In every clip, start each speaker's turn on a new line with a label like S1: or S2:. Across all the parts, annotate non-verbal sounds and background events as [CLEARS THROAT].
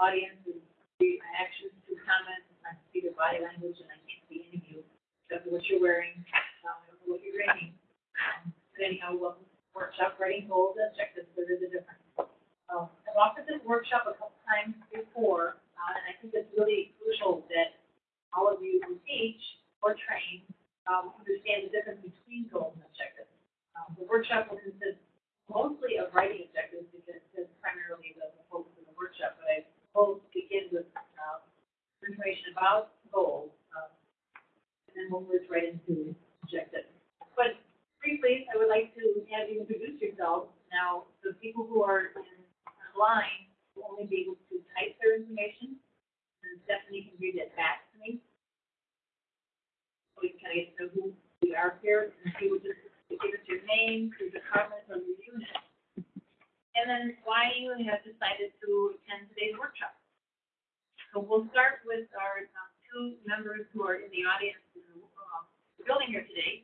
S1: audience is the actions to comment, I see the body language and I can't see any of you, except for what you're wearing, um, I don't know what you're wearing. Um, But anyhow, welcome to workshop writing goals and objectives, there is a difference. Um, I've offered this workshop a couple times before, uh, and I think it's really crucial that all of you who teach or train, um, understand the difference between goals and objectives. Um, the workshop will consist mostly of writing objectives because that's primarily the the focus of the workshop, but I will begin with, um, information about goals, um, and then we'll move right into objectives. But briefly, I would like to have you introduce yourselves. Now, the people who are in line will only be able to type their information, and Stephanie can read it back to me. So we can kind of get to know who we are here, and she would just give us your name, your department, or your unit, and then why you have decided to attend today's workshop. So we'll start with our um, two members who are in the audience, in um, the building here today,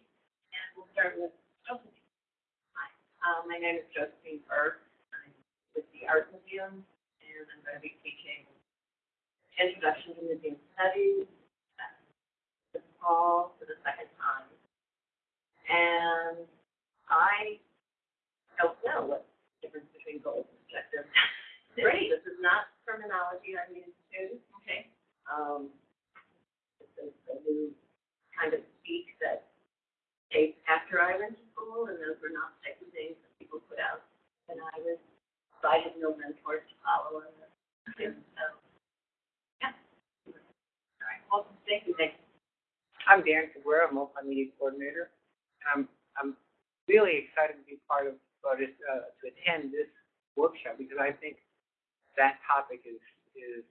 S1: and we'll start with Josephine.
S2: Uh, my name is Josephine Burke. I'm with the Art Museum, and I'm going to be teaching Introduction to Museum Studies uh, this fall for the second time. And I don't know what the difference between goals and objectives. [LAUGHS] is.
S1: Great.
S2: This is not terminology I'm used to.
S1: Okay.
S2: Um, it's a, a new kind of speak that came after I went to school, and those were not the type of things that people put out when I was, so I had no mentors to follow on this. And so, yeah.
S1: All right, welcome, thank you, thank you.
S3: I'm Dan Cabrera, multimedia coordinator. And I'm, I'm really excited to be part of, or uh, to attend this workshop because I think that topic is, is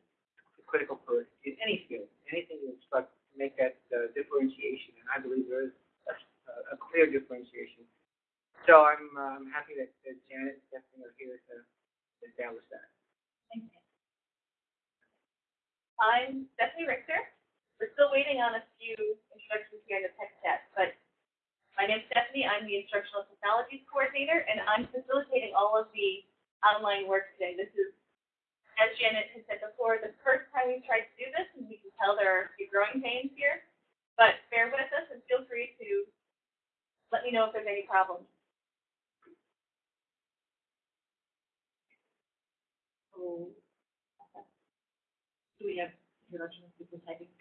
S3: critical for in any field, anything you instruct to make that uh, differentiation, and I believe there is a, a clear differentiation. So I'm, I'm happy that, that Janet Stephanie are here to establish that.
S1: Thank you.
S4: I'm Stephanie Richter. We're still waiting on a few instructions here in the tech chat, but my name is Stephanie. I'm the Instructional Technologies Coordinator, and I'm facilitating all of the online work today. This is, as Janet had said before, the first time we've tried to do this, and we can tell there are a few growing pains here. But bear with us and feel free to let me know if there's any problems.
S1: So, do we have introduction of people typing?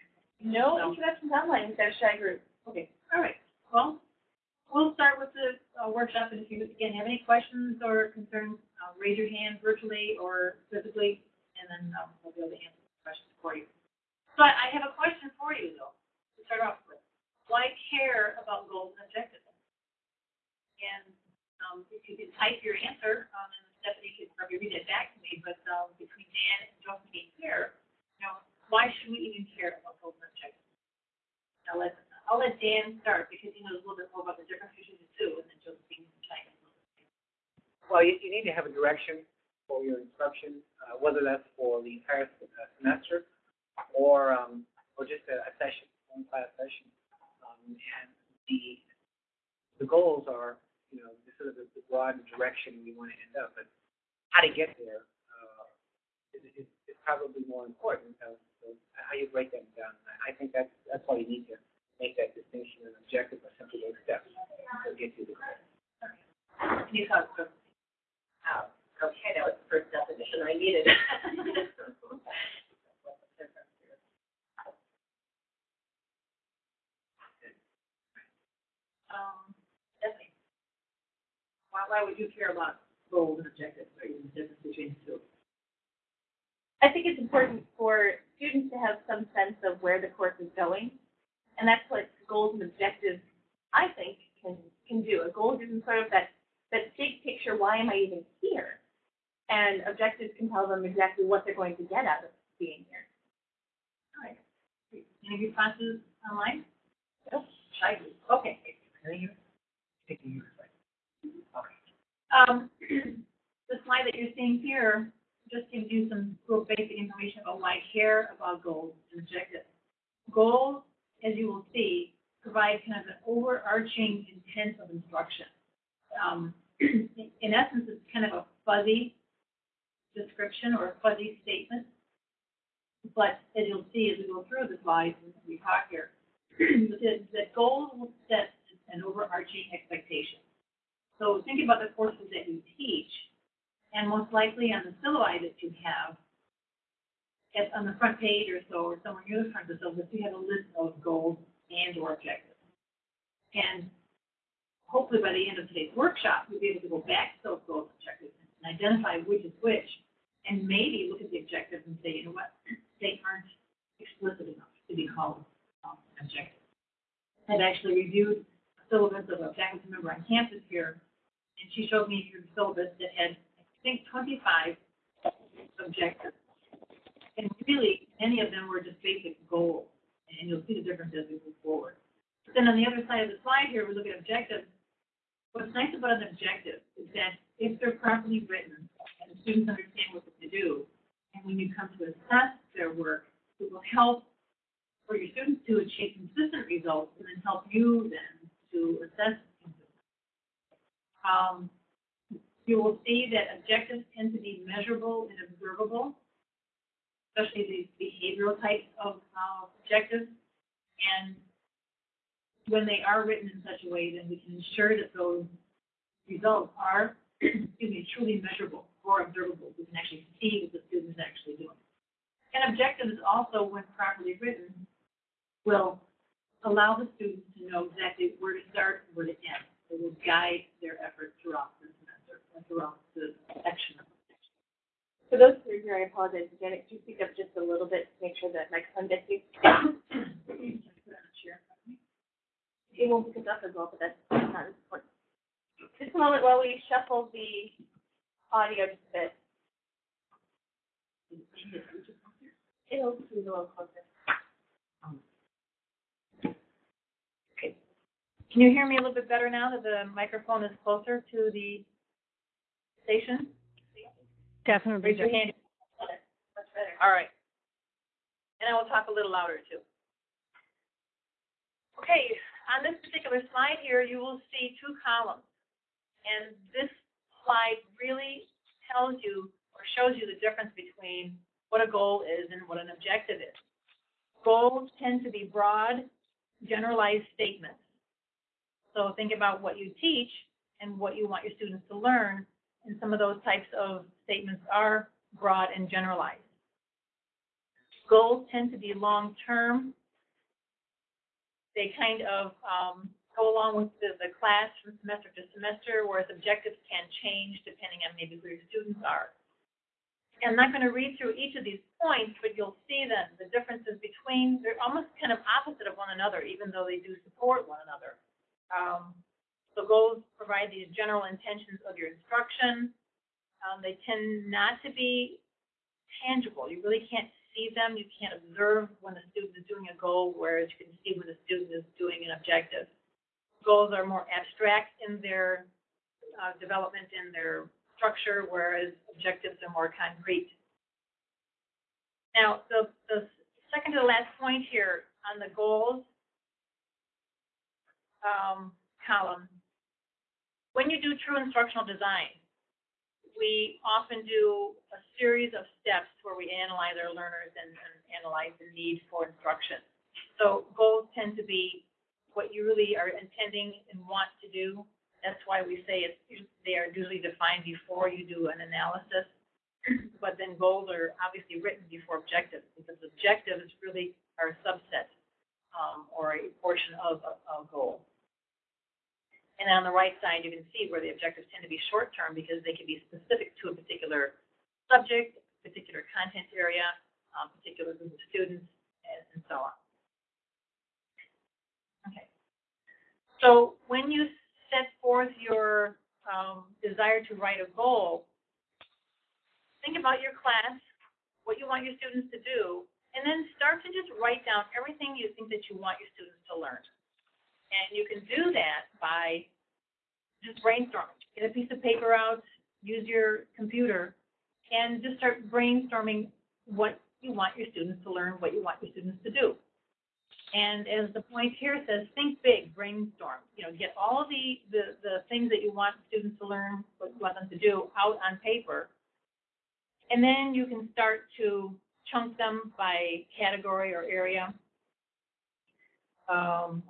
S4: No
S1: No.
S4: introductions online with our shy group.
S1: Okay, all right, well, we'll start with the uh, workshop, and if you, again, have any questions or concerns, uh, raise your hand virtually or physically, and then, um, we'll be able to answer the questions for you. So I, have a question for you, though, to start off with. Why care about goals and objectives? And, um, if you could type your answer, um, and Stephanie could probably read it back to me, but, um, between Dan and Josephine here, you know, why should we even care about goals and objectives? I'll let, I'll let Dan start because he knows a little bit more about the difference between the two and then Josephine can chime.
S3: Well, you, you need to have a direction for your instruction, uh, whether that's for the entire uh, semester or, um, or just a, a session, one class session. Um, and the, the goals are, you know, the sort of the, the broad direction we want to end up, but how to get there, uh, is, is, is probably more important. So, so how you break them down. I I think that's, that's why you need to make that distinction. An objective are simply those steps to get to the goal.
S1: Can you talk to
S2: Oh, okay, that was the first definition I needed. [LAUGHS]
S1: um, Stephanie? Why, why would you care about goals and objectives, or even the difference between the two?
S4: I think it's important for students to have some sense of where the course is going. And that's what goals and objectives, I think, can, can do. A goal gives them sort of that, that big picture, why am I even here? And objectives can tell them exactly what they're going to get out of being here.
S1: All right. Any responses online?
S4: Nope.
S1: Okay.
S3: Okay.
S1: Um, [CLEARS THROAT] the slide that you're seeing here just gives you some real basic information about why I care about goals and objectives. Goals, as you will see, provide kind of an overarching intent of instruction. Um, [CLEARS THROAT] in essence, it's kind of a fuzzy description or a fuzzy statement but as you'll see as we go through the slides and we talk here, [CLEARS THROAT] the, the goals will set an overarching expectation. So think about the courses that you teach, and most likely on the syllabi that you have, at, on the front page or so, or somewhere near the front of the syllabus, you have a list of goals and or objectives. And hopefully by the end of today's workshop, you'll be able to go back to those goals and objectives and identify which is which, and maybe look at the objectives and say, you know what, they aren't explicit enough to be called um, objectives. I've actually reviewed a syllabus of a faculty member on campus here, and she showed me her syllabus that had, I think, twenty-five objectives. And really, many of them were just basic goals, and you'll see the difference as we move forward. But then on the other side of the slide here, we look at objectives. What's nice about an objective is that if they're properly written and the students understand what to do, and when you come to assess their work, it will help for your students to achieve consistent results and then help you then to assess. Um, you will see that objectives tend to be measurable and observable, especially the behavioral types of uh, objectives. And when they are written in such a way, then we can ensure that those results are, [CLEARS THROAT] excuse me, truly measurable or observable. We can actually see what the student is actually doing. And objectives also, when properly written, will allow the students to know exactly where to start and where to end. It will guide their efforts throughout the semester, and throughout the section of
S4: For those who are here, I apologize again, if you speak up just a little bit to make sure that microphone gets you. [COUGHS] It won't pick us up as well, but that's not important. Just a moment while we shuffle the audio just a bit. It'll move a little closer.
S1: Can you hear me a little bit better now that the microphone is closer to the station?
S5: Definitely.
S1: Raise your hand.
S4: Much better.
S1: All right. And I will talk a little louder too. Okay, on this particular slide here, you will see two columns. And this slide really tells you or shows you the difference between what a goal is and what an objective is. Goals tend to be broad, generalized statements. So think about what you teach and what you want your students to learn, and some of those types of statements are broad and generalized. Goals tend to be long-term. They kind of um, go along with the, the class from semester to semester, whereas objectives can change depending on maybe who your students are. I'm not going to read through each of these points, but you'll see that the differences between, they're almost kind of opposite of one another, even though they do support one another. Um, so goals provide the general intentions of your instruction. Um, they tend not to be tangible. You really can't see them. You can't observe when a student is doing a goal, whereas you can see when a student is doing an objective. Goals are more abstract in their uh, development, in their structure, whereas objectives are more concrete. Now, the, the second to the last point here on the goals um, column, when you do true instructional design, we often do a series of steps where we analyze our learners and, and analyze the need for instruction. So goals tend to be what you really are intending and want to do. That's why we say it's, they are usually defined before you do an analysis. [CLEARS THROAT] But then goals are obviously written before objectives, because objectives really are a subset, um, or a portion of a, a goal. And on the right side, you can see where the objectives tend to be short-term because they can be specific to a particular subject, particular content area, um, particular group of students, and, and so on. Okay. So when you set forth your um, desire to write a goal, think about your class, what you want your students to do, and then start to just write down everything you think that you want your students to learn. And you can do that by just brainstorming. Get a piece of paper out, use your computer, and just start brainstorming what you want your students to learn, what you want your students to do. And as the point here says, think big, brainstorm. You know, get all the, the, the things that you want students to learn, what you want them to do out on paper. And then you can start to chunk them by category or area. Um,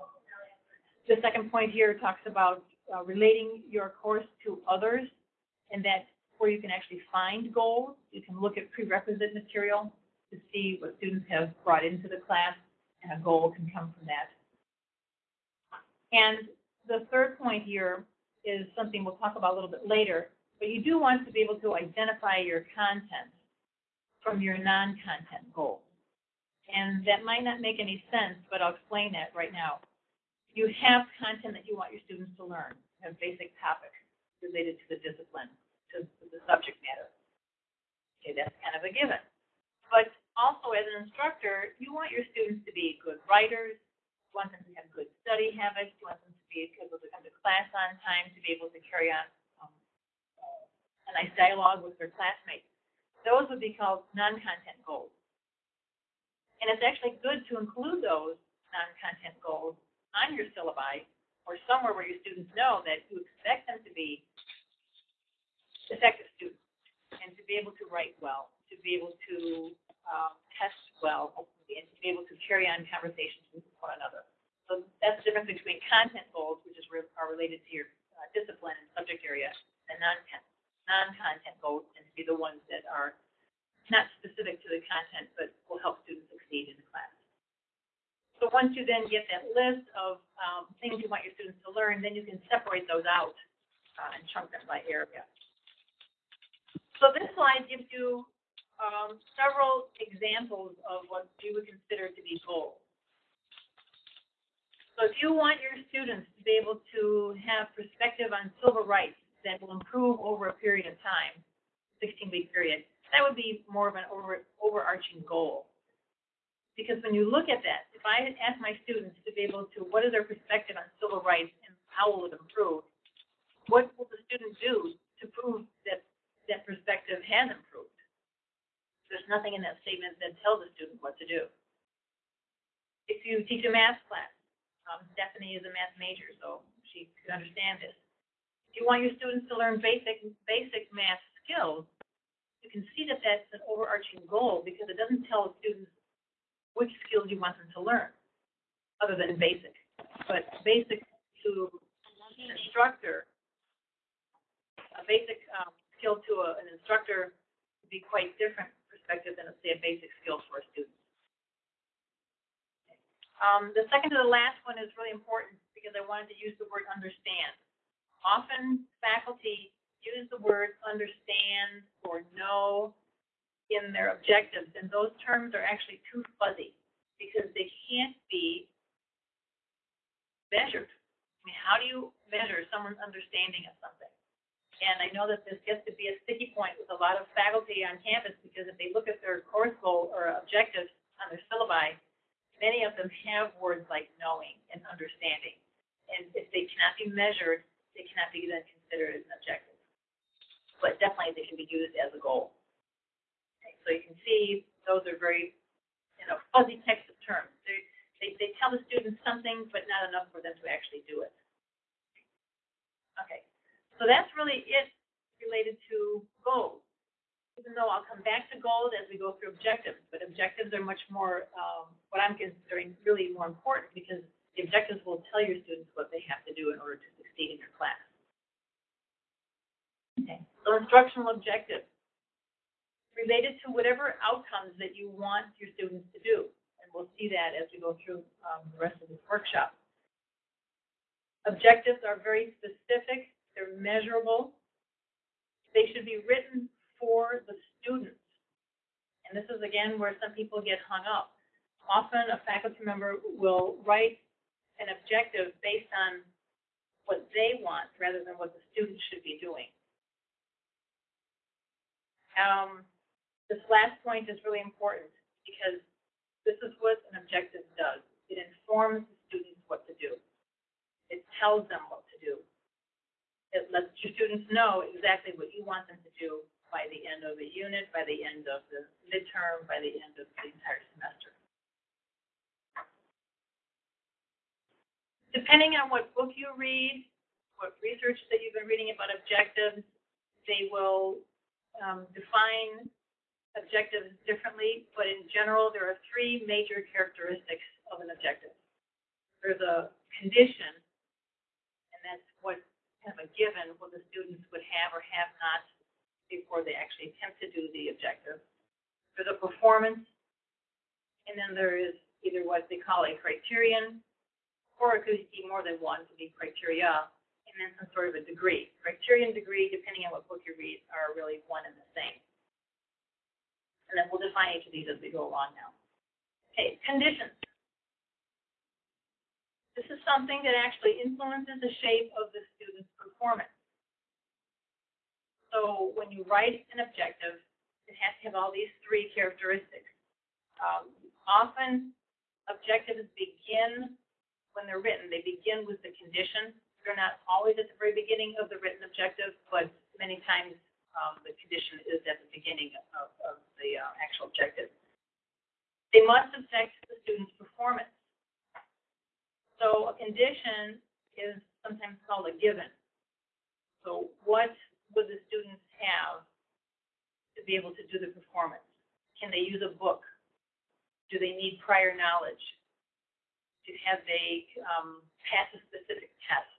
S1: the second point here talks about uh, relating your course to others, and that's where you can actually find goals. You can look at prerequisite material to see what students have brought into the class, and a goal can come from that. And the third point here is something we'll talk about a little bit later, but you do want to be able to identify your content from your non-content goals. And that might not make any sense, but I'll explain that right now. You have content that you want your students to learn, have basic topics related to the discipline, to to the subject matter. Okay, that's kind of a given. But also as an instructor, you want your students to be good writers, you want them to have good study habits, you want them to be able to come to class on time, to be able to carry on um, uh, a nice dialogue with their classmates. Those would be called non-content goals. And it's actually good to include those non-content goals on your syllabi or somewhere where your students know that you expect them to be effective students and to be able to write well, to be able to um, test well, hopefully, and to be able to carry on conversations with one another. So that's the difference between content goals, which is re- are related to your uh, discipline and subject area, and non-content non-content goals tend to be the ones that are not specific to the content, but will help students succeed in the class. So once you then get that list of um, things you want your students to learn, then you can separate those out uh, and chunk them by area. So this slide gives you um, several examples of what you would consider to be goals. So if you want your students to be able to have perspective on civil rights that will improve over a period of time, 16-week period, that would be more of an over, overarching goal. Because when you look at that, if I ask my students to be able to, what is their perspective on civil rights and how will it improve, what will the student do to prove that that perspective has improved? There's nothing in that statement that tells the student what to do. If you teach a math class, um, Stephanie is a math major, so she could understand this. If you want your students to learn basic basic math skills, you can see that that's an overarching goal because it doesn't tell students which skills you want them to learn, other than basic. But basic to an instructor, a basic um, skill to a, an instructor would be quite different perspective than, say, a basic skill for a student. Um, the second to the last one is really important because I wanted to use the word understand. Often faculty use the word understand or know in their objectives, and those terms are actually too fuzzy because they can't be measured. I mean, how do you measure someone's understanding of something? And I know that this gets to be a sticky point with a lot of faculty on campus because if they look at their course goal or objectives on their syllabi, many of them have words like knowing and understanding. And if they cannot be measured, they cannot be then considered as an objective. But definitely they can be used as a goal. So you can see those are very, you know, fuzzy types of terms. They, they, they tell the students something, but not enough for them to actually do it. Okay, so that's really it related to goals. Even though I'll come back to goals as we go through objectives, but objectives are much more, um, what I'm considering really more important because the objectives will tell your students what they have to do in order to succeed in your class. Okay, so instructional objectives related to whatever outcomes that you want your students to do. And we'll see that as we go through um, the rest of this workshop. Objectives are very specific, they're measurable. They should be written for the students. And this is again where some people get hung up. Often a faculty member will write an objective based on what they want rather than what the student should be doing. Um, this last point is really important because this is what an objective does. It informs the students what to do. It tells them what to do. It lets your students know exactly what you want them to do by the end of the unit, by the end of the midterm, by the end of the entire semester. Depending on what book you read, what research that you've been reading about objectives, they will um, define objectives differently, but in general, there are three major characteristics of an objective. There's a condition, and that's what, kind of a given, what the students would have or have not before they actually attempt to do the objective. There's a performance, and then there is either what they call a criterion, or it could be more than one, could be criteria, and then some sort of a degree. Criterion, degree, depending on what book you read, are really one and the same. And then we'll define each of these as we go along now. Okay, conditions. This is something that actually influences the shape of the student's performance. So when you write an objective, it has to have all these three characteristics. Um, often, objectives begin when they're written, they begin with the condition. They're not always at the very beginning of the written objective, but many times um, the condition is at the beginning of, of the uh, actual objective. They must affect the student's performance. So a condition is sometimes called a given. So what would the students have to be able to do the performance? Can they use a book? Do they need prior knowledge? Do have they um, pass a specific test?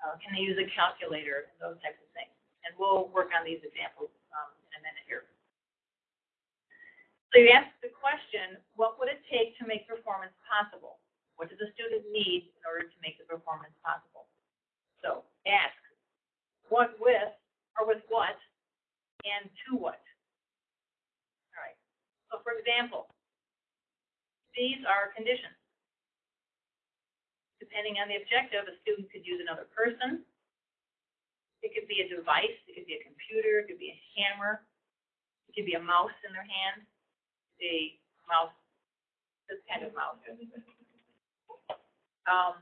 S1: Uh, can they use a calculator? Those types of things. And we'll work on these examples um, in a minute here. So you ask the question, what would it take to make performance possible? What does a student need in order to make the performance possible? So ask, what with, or with what, and to what? All right. So for example, these are conditions. Depending on the objective, a student could use another person, it could be a device, it could be a computer, it could be a hammer, it could be a mouse in their hand, a mouse, this kind of. Um,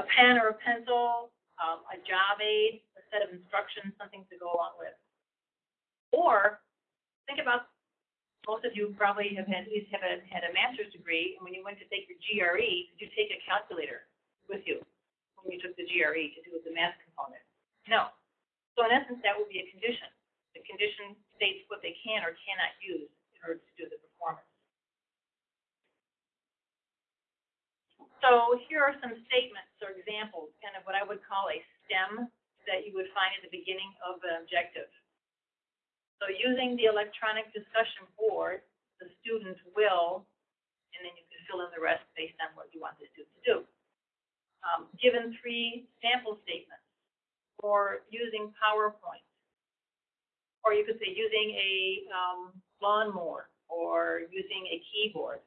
S1: a pen or a pencil, um, a job aid, a set of instructions, something to go along with. Or think about most of you probably have had, at least have a, had a master's degree, and when you went to take your GRE, did you take a calculator with you when you took the GRE to do the math component? No. So in essence, that would be a condition. The condition states what they can or cannot use order to do the performance. So here are some statements or examples, kind of what I would call a STEM that you would find at the beginning of an objective. So using the electronic discussion board, the student will, and then you can fill in the rest based on what you want the student to do. Um, given three sample statements, or using PowerPoint, or you could say using a um, lawnmower, or using a keyboard,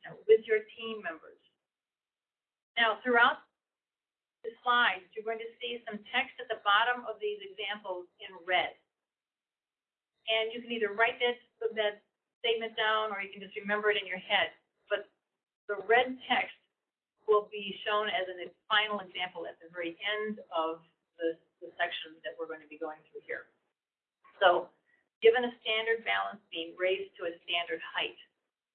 S1: you know, with your team members. Now, throughout the slides, you're going to see some text at the bottom of these examples in red. And you can either write that, that statement down, or you can just remember it in your head. But the red text will be shown as a final example at the very end of the, the section that we're going to be going through here. So, given a standard balance beam raised to a standard height,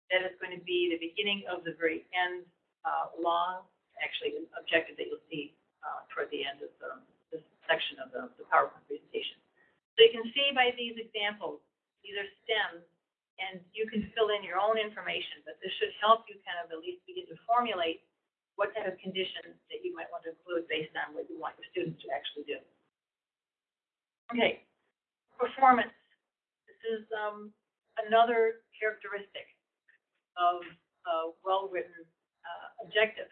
S1: that is going to be the beginning of the very end, uh, long, actually, objective that you'll see uh, toward the end of the, this section of the, the PowerPoint presentation. So you can see by these examples, these are stems, and you can fill in your own information, but this should help you kind of at least begin to formulate what type of conditions that you might want to include based on what you want your students to actually do. Okay, performance. This is um, another characteristic of a well-written uh, objective.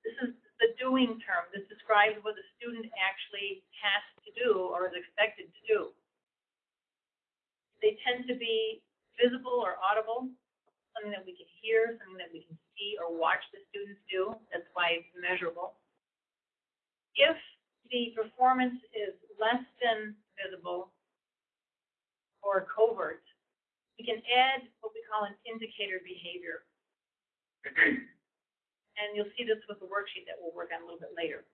S1: This is the doing term. This describes what the student actually has to do or is expected to do. They tend to be visible or audible, something that we can hear, something that we can see or watch the students do. That's why it's measurable. If the performance is less than visible or covert, we can add what we call an indicator behavior. and you'll see this with the worksheet that we'll work on a little bit later.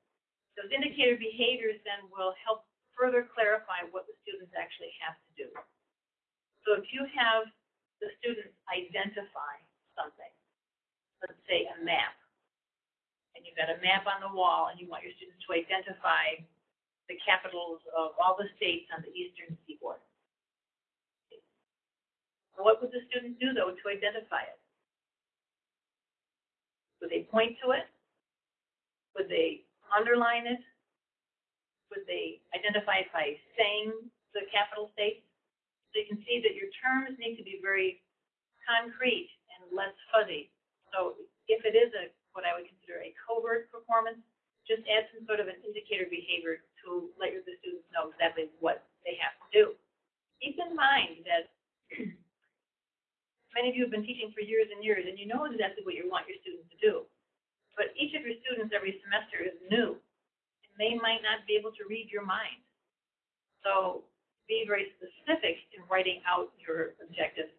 S1: Those indicator behaviors then will help further clarify what the students actually have to do. So if you have the students identify something, let's say a map, and you've got a map on the wall and you want your students to identify the capitals of all the states on the eastern seaboard. What would the student do, though, to identify it? Would they point to it? Would they underline it? Would they identify it by saying the capital states? So you can see that your terms need to be very concrete and less fuzzy. So if it is a, what I would consider a covert performance, just add some sort of an indicator behavior to let your- the students know exactly what they have to do. Keep in mind that [CLEARS THROAT] many of you have been teaching for years and years, and you know exactly what you want your students to do. But each of your students every semester is new, and they might not be able to read your mind. So be very specific in writing out your objectives,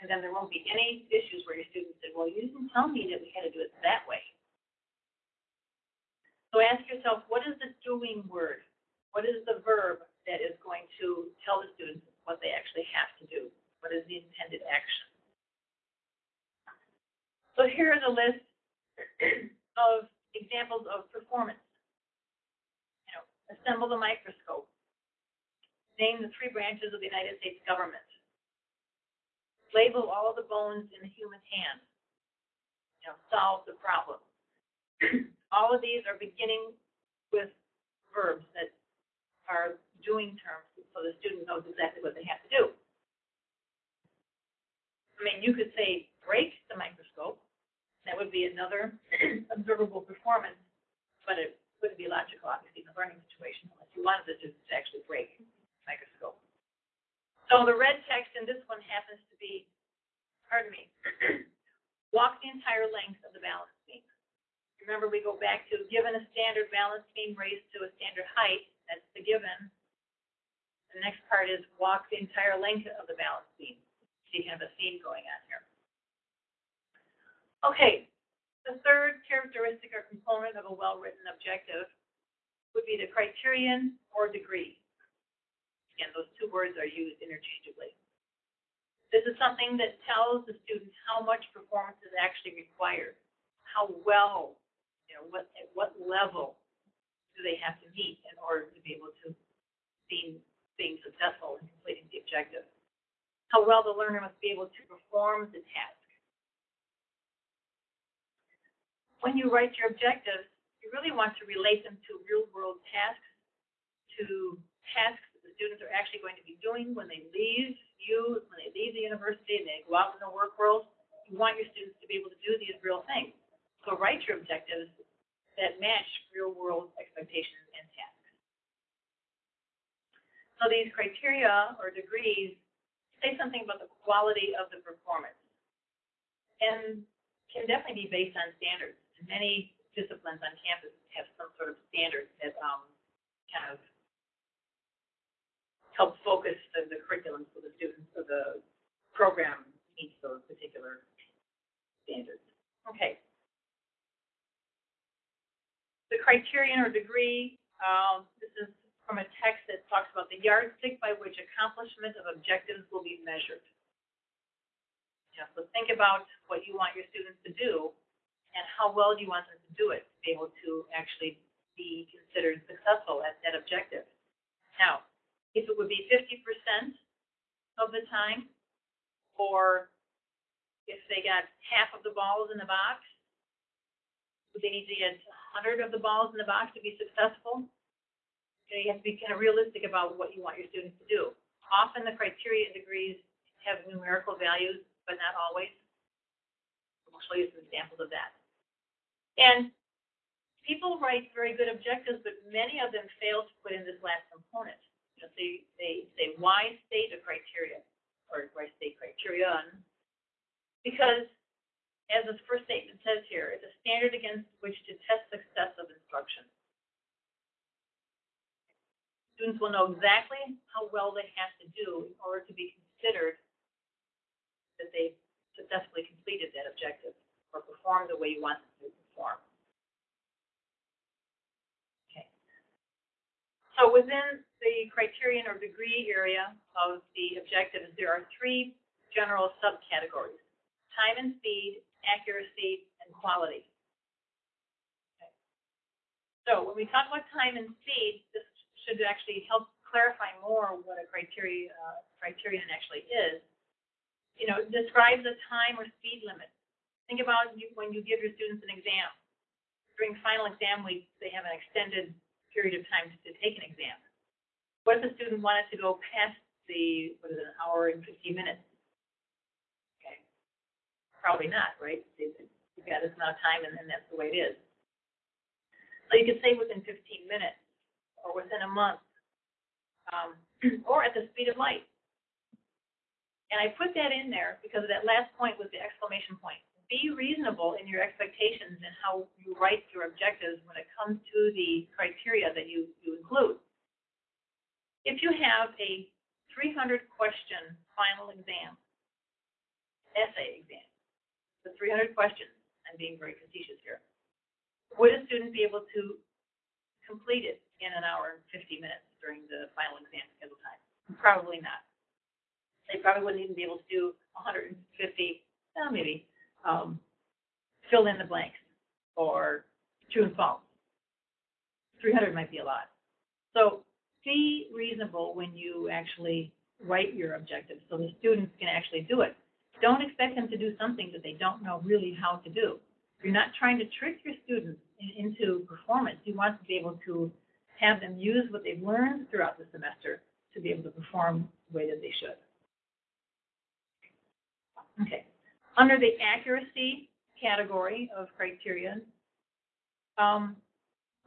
S1: and then there won't be any issues where your students say, well, you didn't tell me that we had to do it that way. So ask yourself, what is the doing word? What is the verb that is going to tell the students what they actually have to do? What is the intended action? So here is a list [CLEARS THROAT] of examples of performance. You know, assemble the microscope. Name the three branches of the United States government. Label all the bones in the human hand. You know, solve the problem. [CLEARS THROAT] all of these are beginning with verbs that are doing terms, so the student knows exactly what they have to do. I mean, you could say, break the microscope. That would be another [CLEARS THROAT] observable performance, but it wouldn't be logical, obviously, in a learning situation, unless you wanted the students to actually break the microscope. So the red text in this one happens to be, pardon me, [CLEARS THROAT] walk the entire length of the balance beam. Remember, we go back to given a standard balance beam raised to a standard height, that's the given. The next part is walk the entire length of the balance beam. See kind have a theme going on here. Okay, the third characteristic or component of a well-written objective would be the criterion or degree. Again, those two words are used interchangeably. This is something that tells the students how much performance is actually required, how well, you know, what, at what level do they have to meet in order to be able to be being successful in completing the objective. How well the learner must be able to perform the task. When you write your objectives, you really want to relate them to real world tasks, to tasks that the students are actually going to be doing when they leave you, when they leave the university and they go out in the work world. You want your students to be able to do these real things. So write your objectives that match real world expectations and tasks. So these criteria or degrees say something about the quality of the performance and can definitely be based on standards. Many disciplines on campus have some sort of standards that um, kind of help focus the, the curriculum so the students or the program meets those particular standards. Okay. The criterion or degree, um, this is from a text that talks about the yardstick by which accomplishment of objectives will be measured. Yeah, so think about what you want your students to do and how well do you want them to do it to be able to actually be considered successful at that objective. Now, if it would be fifty percent of the time, or if they got half of the balls in the box, would they need to get a hundred of the balls in the box to be successful? You know, you have to be kind of realistic about what you want your students to do. Often the criteria degrees have numerical values, but not always. I'll show you some examples of that. And people write very good objectives, but many of them fail to put in this last component. You know, they, they say, why state a criteria, or why state criterion? Because, as the first statement says here, it's a standard against which to test success of instruction. Students will know exactly how well they have to do in order to be considered that they successfully completed that objective or performed the way you want them to perform. Okay. So within the criterion or degree area of the objectives, there are three general subcategories. Time and speed, accuracy, and quality. Okay. So when we talk about time and speed, this should actually help clarify more what a criteria, uh, criterion actually is. you know, describe the time or speed limit. Think about you, when you give your students an exam. During final exam week, they have an extended period of time to take an exam. What if a student wanted to go past the, what is it, an hour and fifteen minutes? Okay, probably not, right? You've got this amount of time and then that's the way it is. So you could say within fifteen minutes, or within a month, um, [CLEARS THROAT] or at the speed of light. And I put that in there because that last point was the exclamation point. Be reasonable in your expectations and how you write your objectives when it comes to the criteria that you, you include. If you have a three hundred question final exam, essay exam, the three hundred questions, I'm being very facetious here. Would a student be able to complete it in an hour and fifty minutes during the final exam schedule time? Probably not. They probably wouldn't even be able to do hundred and fifty, uh, maybe, um, fill in the blanks or true and false. Three hundred might be a lot. So be reasonable when you actually write your objectives so the students can actually do it. Don't expect them to do something that they don't know really how to do. You're not trying to trick your students in- into performance. You want to be able to have them use what they've learned throughout the semester to be able to perform the way that they should. Okay. Under the accuracy category of criteria, um,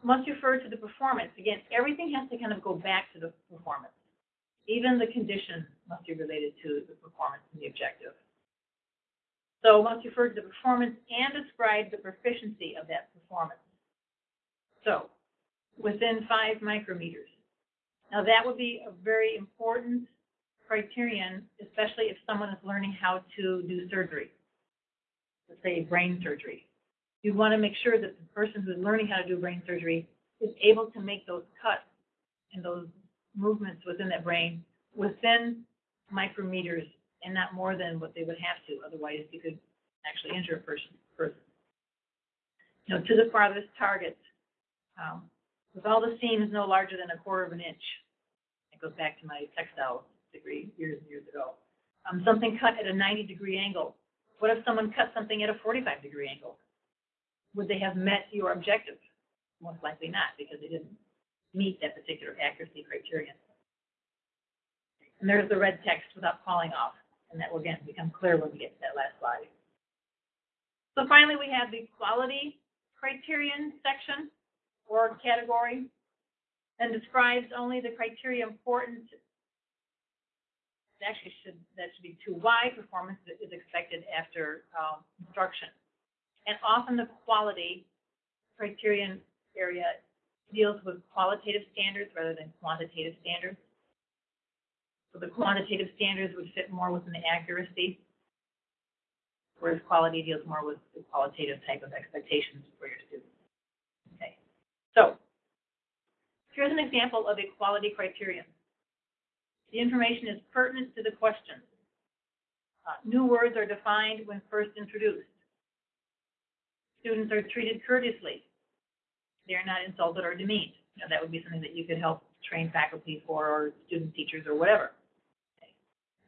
S1: must refer to the performance. Again, everything has to kind of go back to the performance. Even the condition must be related to the performance and the objective. So must refer to the performance and describe the proficiency of that performance. So, within five micrometers. Now that would be a very important criterion, especially if someone is learning how to do surgery. Let's say brain surgery. You want to make sure that the person who's learning how to do brain surgery is able to make those cuts and those movements within that brain within micrometers and not more than what they would have to. Otherwise, you could actually injure a person. person. You know, to the farthest target, um, with all the seams no larger than a quarter of an inch. It goes back to my textile degree years and years ago. Um, something cut at a 90 degree angle. What if someone cut something at a 45 degree angle? Would they have met your objective? Most likely not, because they didn't meet that particular accuracy criterion. And there's the red text without calling off, and that will again become clear when we get to that last slide. So finally, we have the quality criterion section or category, and describes only the criteria important. Actually should, that should be too wide. performance is expected after, um, instruction. And often the quality criterion area deals with qualitative standards rather than quantitative standards. So the quantitative standards would fit more within the accuracy, whereas quality deals more with the qualitative type of expectations for your students. Okay, so here's an example of a quality criterion. The information is pertinent to the question. Uh, new words are defined when first introduced. Students are treated courteously. They are not insulted or demeaned. You know, that would be something that you could help train faculty for or student teachers or whatever. Okay.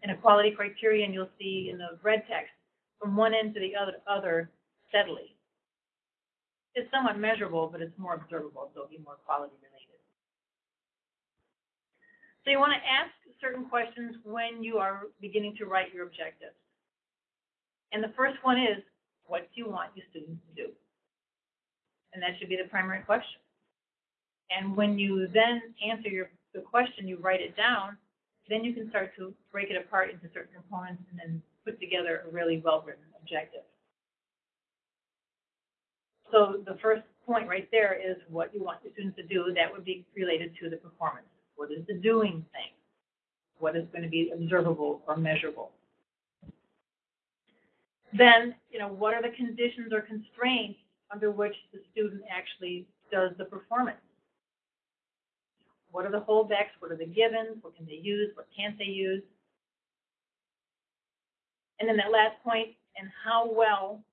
S1: In a quality criterion, you'll see in the red text, from one end to the other, other steadily. It's somewhat measurable, but it's more observable, so it'll be more quality related. So you want to ask certain questions when you are beginning to write your objectives. And the first one is, what do you want your students to do? And that should be the primary question. And when you then answer your, the question, you write it down, then you can start to break it apart into certain components and then put together a really well-written objective. So the first point right there is what you want your students to do. That would be related to the performance. What is the doing thing? What is going to be observable or measurable? Then, you know, what are the conditions or constraints under which the student actually does the performance? What are the holdbacks? What are the givens? What can they use? What can't they use? And then that last point, and how well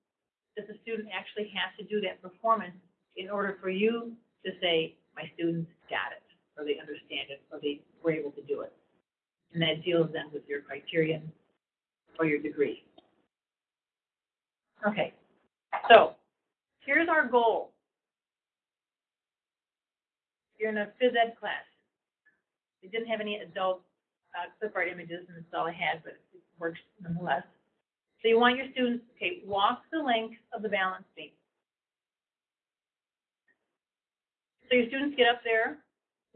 S1: does the student actually have to do that performance in order for you to say, my students got it, or they understand it, or they were able to do it. And that deals then with your criterion or your degree. Okay, so here's our goal. You're in a phys ed class. We didn't have any adult uh, clip art images, and that's all I had, but it works nonetheless. So you want your students, okay, walk the length of the balance beam. So your students get up there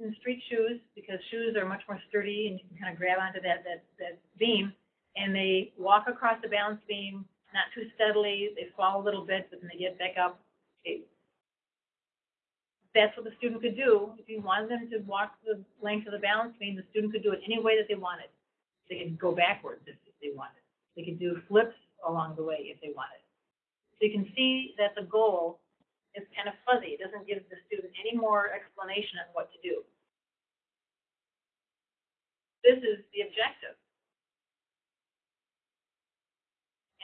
S1: in street shoes, because shoes are much more sturdy and you can kind of grab onto that, that, that beam, and they walk across the balance beam, not too steadily, they fall a little bit, but then they get back up. Okay. That's what the student could do. If you wanted them to walk the length of the balance beam, the student could do it any way that they wanted. They could go backwards if, if they wanted. They could do flips along the way if they wanted. So you can see that the goal is kind of fuzzy. It doesn't give the student any more explanation on what to do. This is the objective.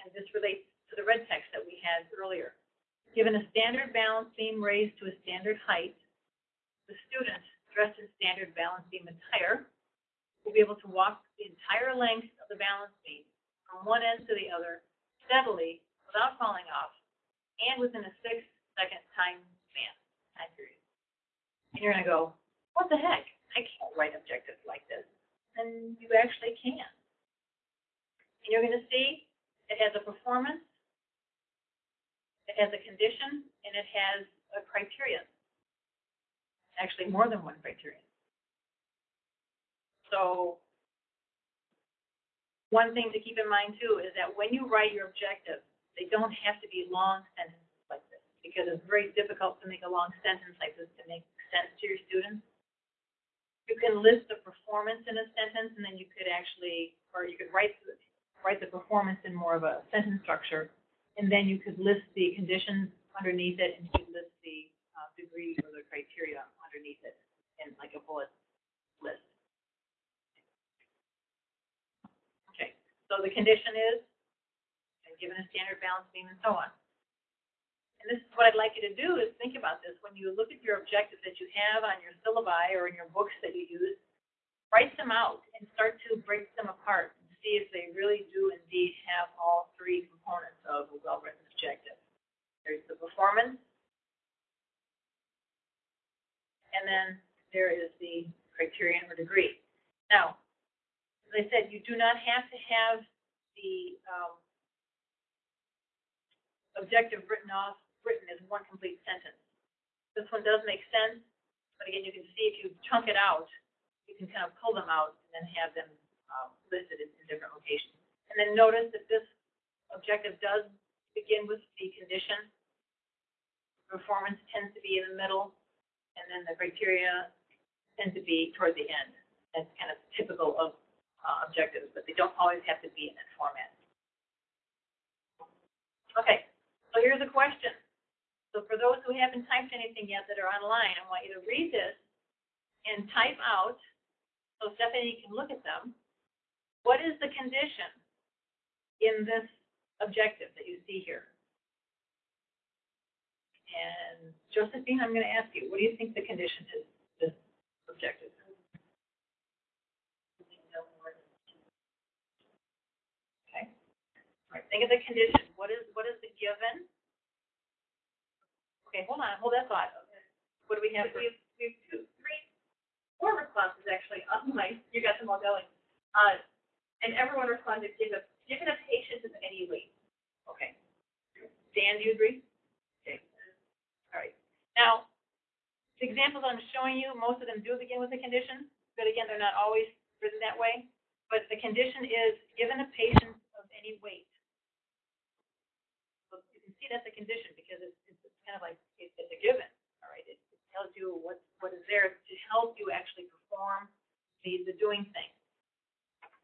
S1: And this relates to the red text that we had earlier. Given a standard balance beam raised to a standard height, the student dressed in standard balance beam attire will be able to walk the entire length of the balance beam from one end to the other steadily without falling off and within a six second time span, time period. And you're gonna go, what the heck? I can't write objectives like this. And you actually can. And you're gonna see it has a performance, it has a condition, and it has a criterion. Actually, more than one criterion. So, one thing to keep in mind too is that when you write your objectives, they don't have to be long sentences because it's very difficult to make a long sentence like this to make sense to your students. You can list the performance in a sentence, and then you could actually, or you could write the, write the performance in more of a sentence structure, and then you could list the conditions underneath it, and you could list the uh, degree or the criteria underneath it in like a bullet list. Okay, so the condition is, given a standard balance beam and so on. And this is what I'd like you to do is think about this. When you look at your objectives that you have on your syllabi or in your books that you use, write them out and start to break them apart and see if they really do indeed have all three components of a well-written objective. There's the performance, and then there is the criterion or degree. Now, as I said, you do not have to have the um, objective written off, written as one complete sentence. This one does make sense, but again, you can see if you chunk it out, you can kind of pull them out and then have them um, listed in, in different locations. And then notice that this objective does begin with the condition. Performance tends to be in the middle, and then the criteria tend to be toward the end. That's kind of typical of uh, objectives, but they don't always have to be in that format. Okay, so here's a question. So for those who haven't typed anything yet that are online, I want you to read this and type out, so Stephanie can look at them. What is the condition in this objective that you see here? And Josephine, I'm going to ask you, what do you think the condition is, this objective? Okay. Think of the condition. What is, what is the given? Okay, hold on, hold that thought. What do we have?
S4: We have, we have two, three, four responses actually online. You got them all going. Uh, and everyone responded, given, given a patient of any weight.
S1: Okay. Dan, do you agree? Okay. All right. Now, the examples I'm showing you, most of them do begin with a condition, but again, they're not always written that way. But the condition is, given a patient of any weight. See that's a condition because it's, it's kind of like, it's, it's a given, all right? It it tells you what, what is there to help you actually perform the, the doing thing.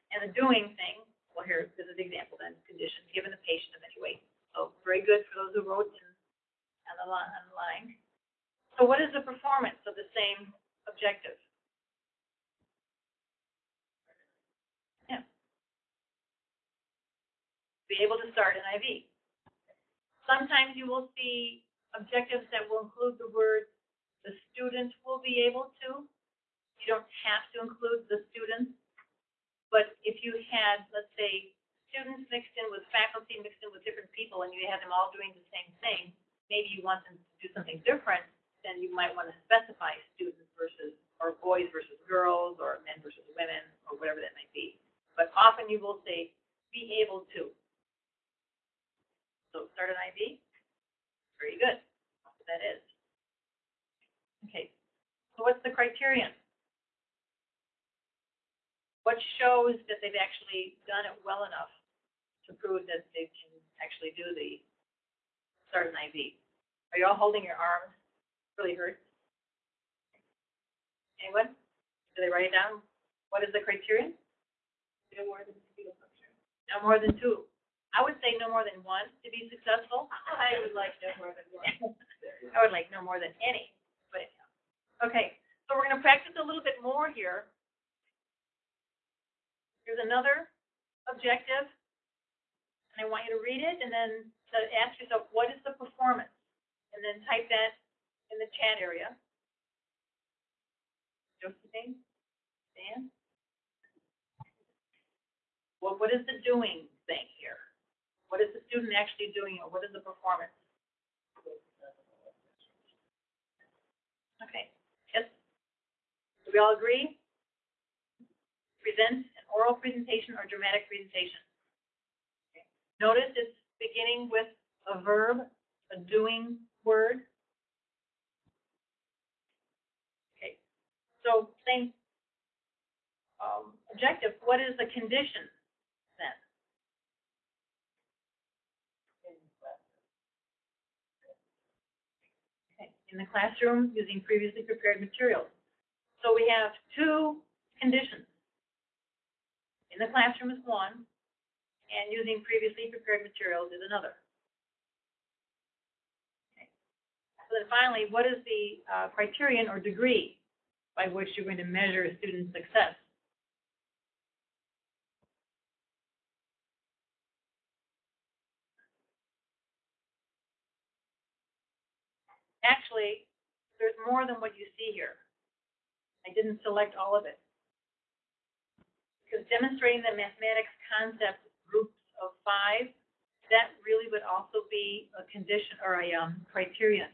S1: And the doing thing, well, here, is the example then, condition, given a patient of any weight. So very good for those who wrote in the on the line. So what is the performance of the same objective? Yeah. Be able to start an IV. Sometimes you will see objectives that will include the word the student will be able to. You don't have to include the students. But if you had, let's say, students mixed in with faculty, mixed in with different people, and you have them all doing the same thing, maybe you want them to do something different, then you might want to specify students versus, or boys versus girls, or men versus women, or whatever that might be. But often you will say, be able to. So start an IV. Very good. That is. Okay. So what's the criterion? What shows that they've actually done it well enough to prove that they can actually do the start an IV? Are you all holding your arms? Really hurt? Anyone? Do they write it down? What is the criterion?
S2: No more than two function.
S1: No more than two. I would say no more than one to be successful.
S2: I would like no more than one. [LAUGHS]
S1: I would like no more than any, but, okay, so we're gonna practice a little bit more here. Here's another objective, and I want you to read it and then to ask yourself, what is the performance? And then type that in the chat area. Josephine, Dan? What, what is the doing? What is the student actually doing, or what is the performance? Okay, yes? Do we all agree? Present an oral presentation or dramatic presentation. Okay. Notice it's beginning with a verb, a doing word. Okay, so same um, objective, what is the condition then? Okay, in the classroom using previously prepared materials. So we have two conditions. In the classroom is one, and using previously prepared materials is another. Okay. So then finally, what is the uh, criterion or degree by which you're going to measure a student's success? Actually, there's more than what you see here. I didn't select all of it. Because demonstrating the mathematics concept groups of five, that really would also be a condition or a um, criterion.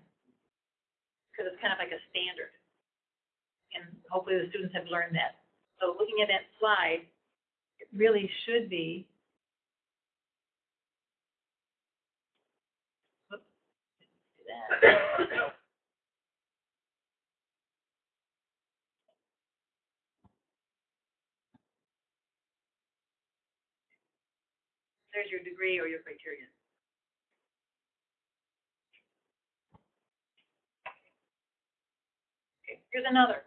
S1: Because it's kind of like a standard. And hopefully the students have learned that. So looking at that slide, it really should be. Whoops, didn't do that. There's your degree or your criterion. Okay, here's another.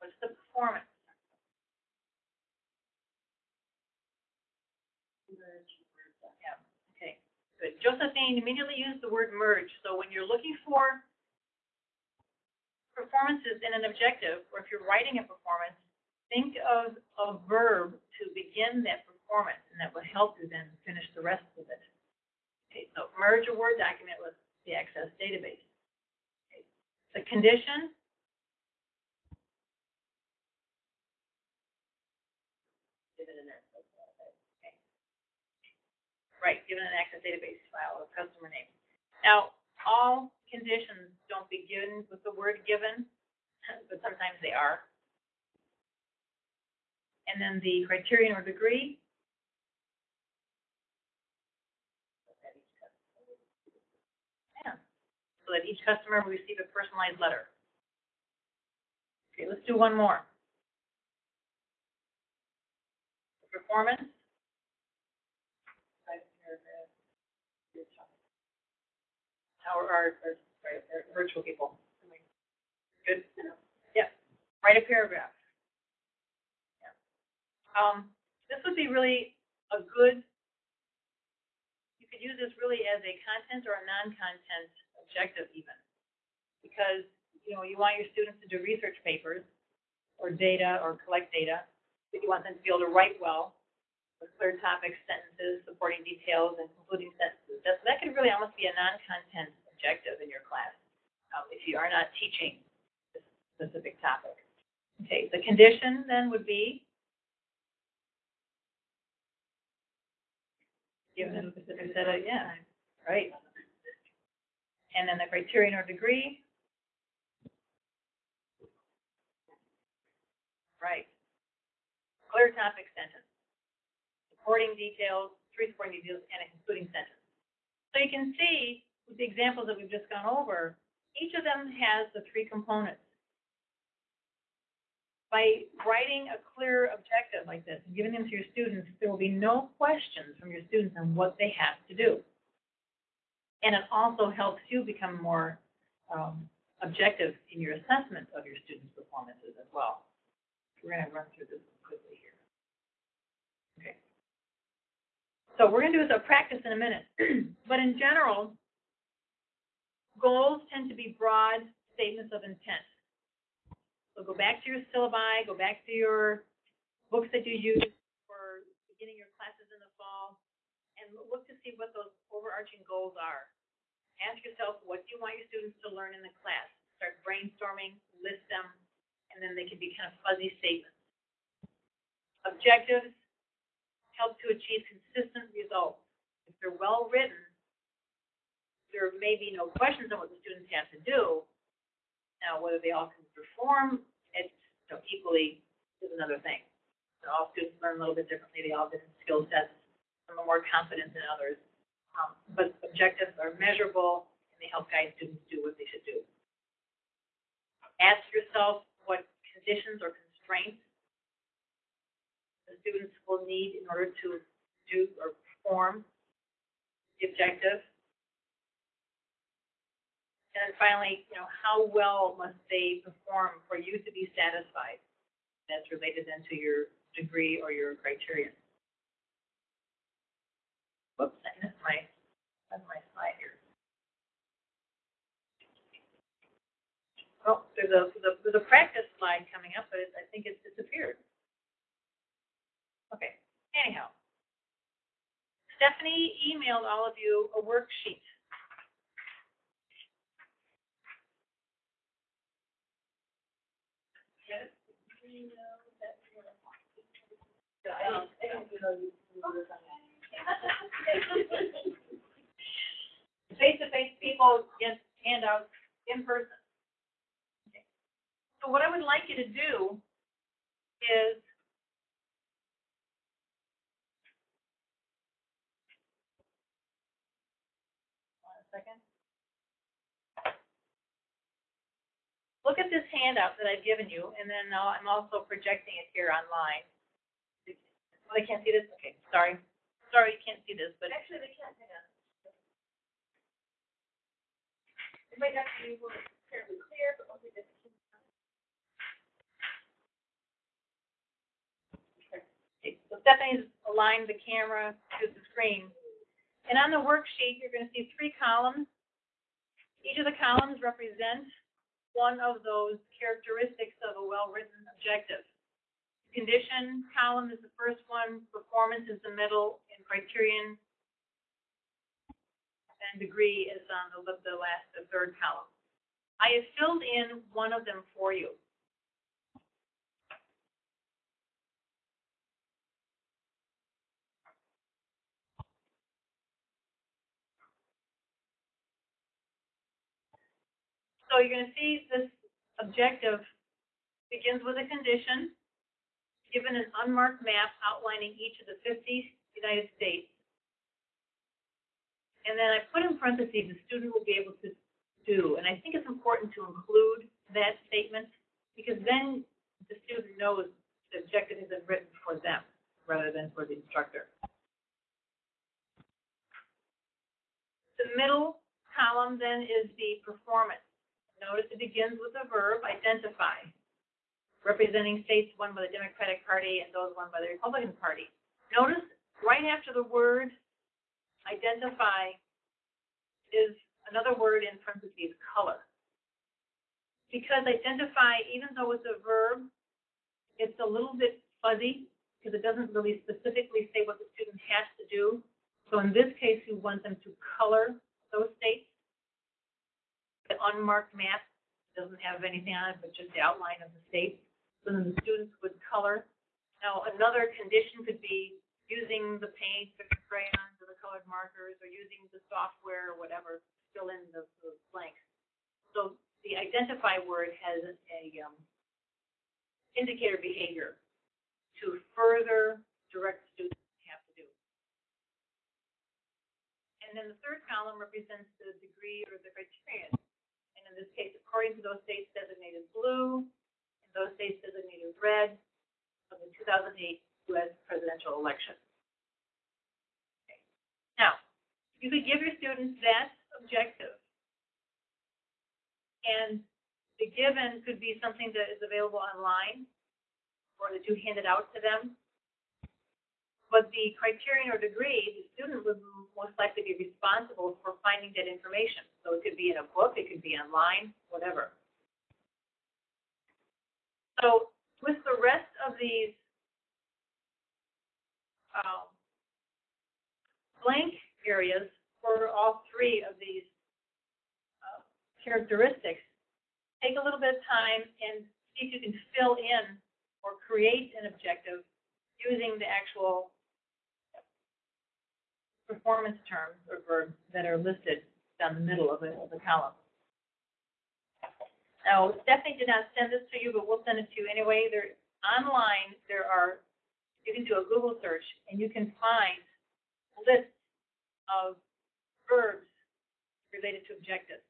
S1: What's the performance? Yeah, okay, good. Josephine immediately used the word merge, so when you're looking for performances in an objective, or if you're writing a performance, think of a verb to begin that performance, and that will help you then finish the rest of it. Okay, so merge a Word document with the Access database. Okay. The condition.
S2: Given an access database.
S1: Okay. Right, given an Access database file or customer name. Now, all conditions don't begin with the word given, [LAUGHS] but sometimes they are. And then the criterion or degree. Yeah, so that each customer will receive a personalized letter. Okay, let's do one more. Performance.
S2: Five paragraph. Your choice.
S1: Our, our, our, our virtual people. Good? Yeah, write a paragraph. Yeah. Um, this would be really a good, you could use this really as a content or a non-content objective even. Because, you know, you want your students to do research papers or data or collect data, but you want them to be able to write well with clear topics, sentences, supporting details, and concluding sentences. That, that could really almost be a non-content objective in your class, um, if you are not teaching this specific topic. Okay, the condition then would be given a specific set of, yeah, right. And then the criterion or degree. Right. Clear topic sentence. Supporting details, three supporting details, and a concluding sentence. So you can see, with the examples that we've just gone over, each of them has the three components. By writing a clear objective like this and giving them to your students, there will be no questions from your students on what they have to do. And it also helps you become more um, objective in your assessment of your students' performances as well. We're gonna run through this quickly here. Okay. So we're gonna do this a practice in a minute, [CLEARS THROAT] but in general, goals tend to be broad statements of intent. So go back to your syllabi, go back to your books that you use for beginning your classes in the fall, and look to see what those overarching goals are. Ask yourself, what do you want your students to learn in the class? Start brainstorming, list them, and then they can be kind of fuzzy statements. Objectives help to achieve consistent results. If they're well written, there may be no questions on what the students have to do. Now, whether they all can perform, know, equally is another thing. So all students learn a little bit differently. They all have different skill sets. Some are more confident than others. Um, but objectives are measurable and they help guide students do what they should do. Ask yourself what conditions or constraints students will need in order to do or perform the objective. And then finally, you know, how well must they perform for you to be satisfied? That's related then to your degree or your criterion. Whoops, I missed my, my slide here. Well, there's a, there's a, there's a practice slide coming up, but it, I think it's disappeared. Okay, anyhow. Stephanie emailed all of you a worksheet. Face-to-face people get handouts uh, in person. Okay. So what I would like you to do is Look at this handout that I've given you, and then now I'm also projecting it here online. Oh, they can't see this? Okay, sorry. Sorry, you can't see this, but.
S4: Actually, they can't, hang on. It might not be fairly clear, but get the.
S1: Okay, So Stephanie's aligned the camera to the screen. And on the worksheet, you're gonna see three columns. Each of the columns represent one of those characteristics of a well-written objective. Condition column is the first one, performance is the middle, and criterion and degree is on the, the last, the third column. I have filled in one of them for you. So you're gonna see this objective begins with a condition, given an unmarked map outlining each of the fifty United States. And then I put in parentheses, the student will be able to do, and I think it's important to include that statement, because then the student knows the objective has been written for them, rather than for the instructor. The middle column then is the performance. Notice it begins with the verb identify, representing states won by the Democratic Party and those won by the Republican Party. Notice right after the word identify is another word in parentheses, color. Because identify, even though it's a verb, it's a little bit fuzzy because it doesn't really specifically say what the student has to do. So in this case, we want them to color those states. Unmarked map doesn't have anything on it, but just the outline of the state. So then the students would color. Now, another condition could be using the paint or the crayons or the colored markers or using the software or whatever, to fill in the, the blanks. So the identify word has a, um, indicator behavior to further direct students have to do. And then the third column represents the degree or the criterion. In this case, according to those states designated blue, and those states designated red of the 2008 U.S. presidential election. Okay. Now, you could give your students that objective. And the given could be something that is available online or that you handed out to them. But the criterion or degree, the student would most likely be responsible for finding that information. So it could be in a book, it could be online, whatever. So with the rest of these um, blank areas for all three of these uh, characteristics, take a little bit of time and see if you can fill in or create an objective using the actual performance terms or verbs that are listed down the middle of the, of the column. Now, Stephanie did not send this to you, but we'll send it to you anyway. There, online, there are, you can do a Google search and you can find lists of verbs related to objectives.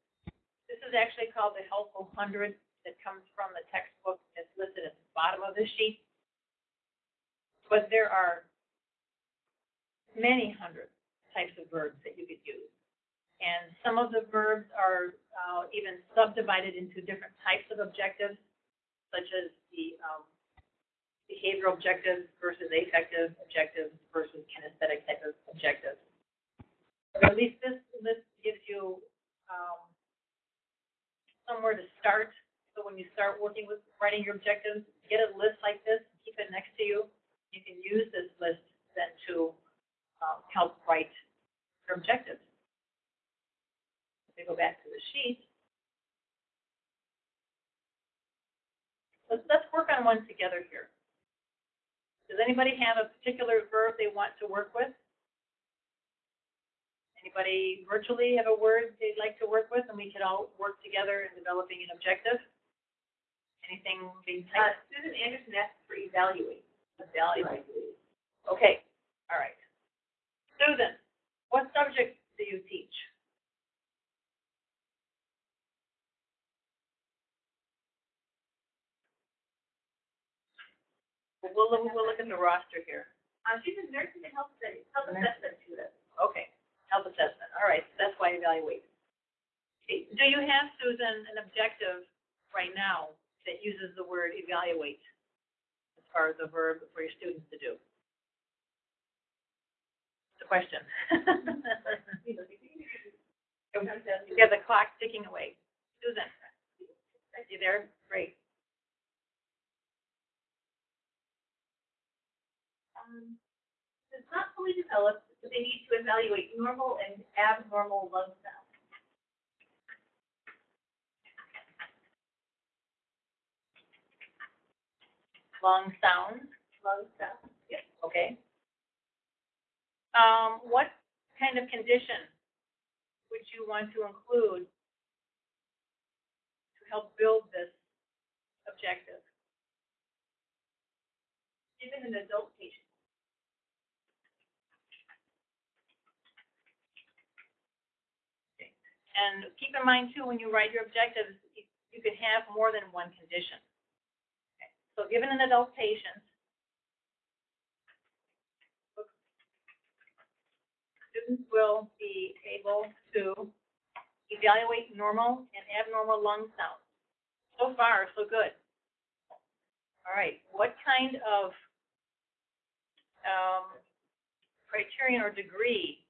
S1: This is actually called the Helpful Hundred that comes from the textbook that's listed at the bottom of the sheet. But there are many hundreds types of verbs that you could use. And some of the verbs are uh, even subdivided into different types of objectives, such as the um, behavioral objectives versus affective objectives versus kinesthetic type of objectives. At least this list gives you um, somewhere to start. So when you start working with writing your objectives, get a list like this, keep it next to you. You can use this list then to um, help write your objectives. If we go back to the sheet, let's, let's work on one together here. Does anybody have a particular verb they want to work with? Anybody virtually have a word they'd like to work with and we could all work together in developing an objective? Anything being
S4: Uh. Susan Anderson asked for evaluate.
S1: Evaluate. Okay, all right. Susan, what subject do you teach? We'll, we'll, we'll look at the roster here.
S4: Uh, she's a nursing and health studies, health assessment student.
S1: Okay, health assessment, all right, so that's why I evaluate. Do you have, Susan, an objective right now that uses the word evaluate as far as a verb for your students to do? Question. [LAUGHS] You have the clock ticking away. Susan, are you there? Great.
S4: Um, It's not fully developed, but they need to evaluate normal and abnormal lung sounds.
S1: Long sounds,
S4: Lung sounds, yes.
S1: okay. Um, what kind of condition would you want to include to help build this objective?
S4: Even an adult patient.
S1: And keep in mind too, when you write your objectives, you, you can have more than one condition. Okay. So given an adult patient, will be able to evaluate normal and abnormal lung sounds. So far, so good. All right, what kind of um, criterion or degree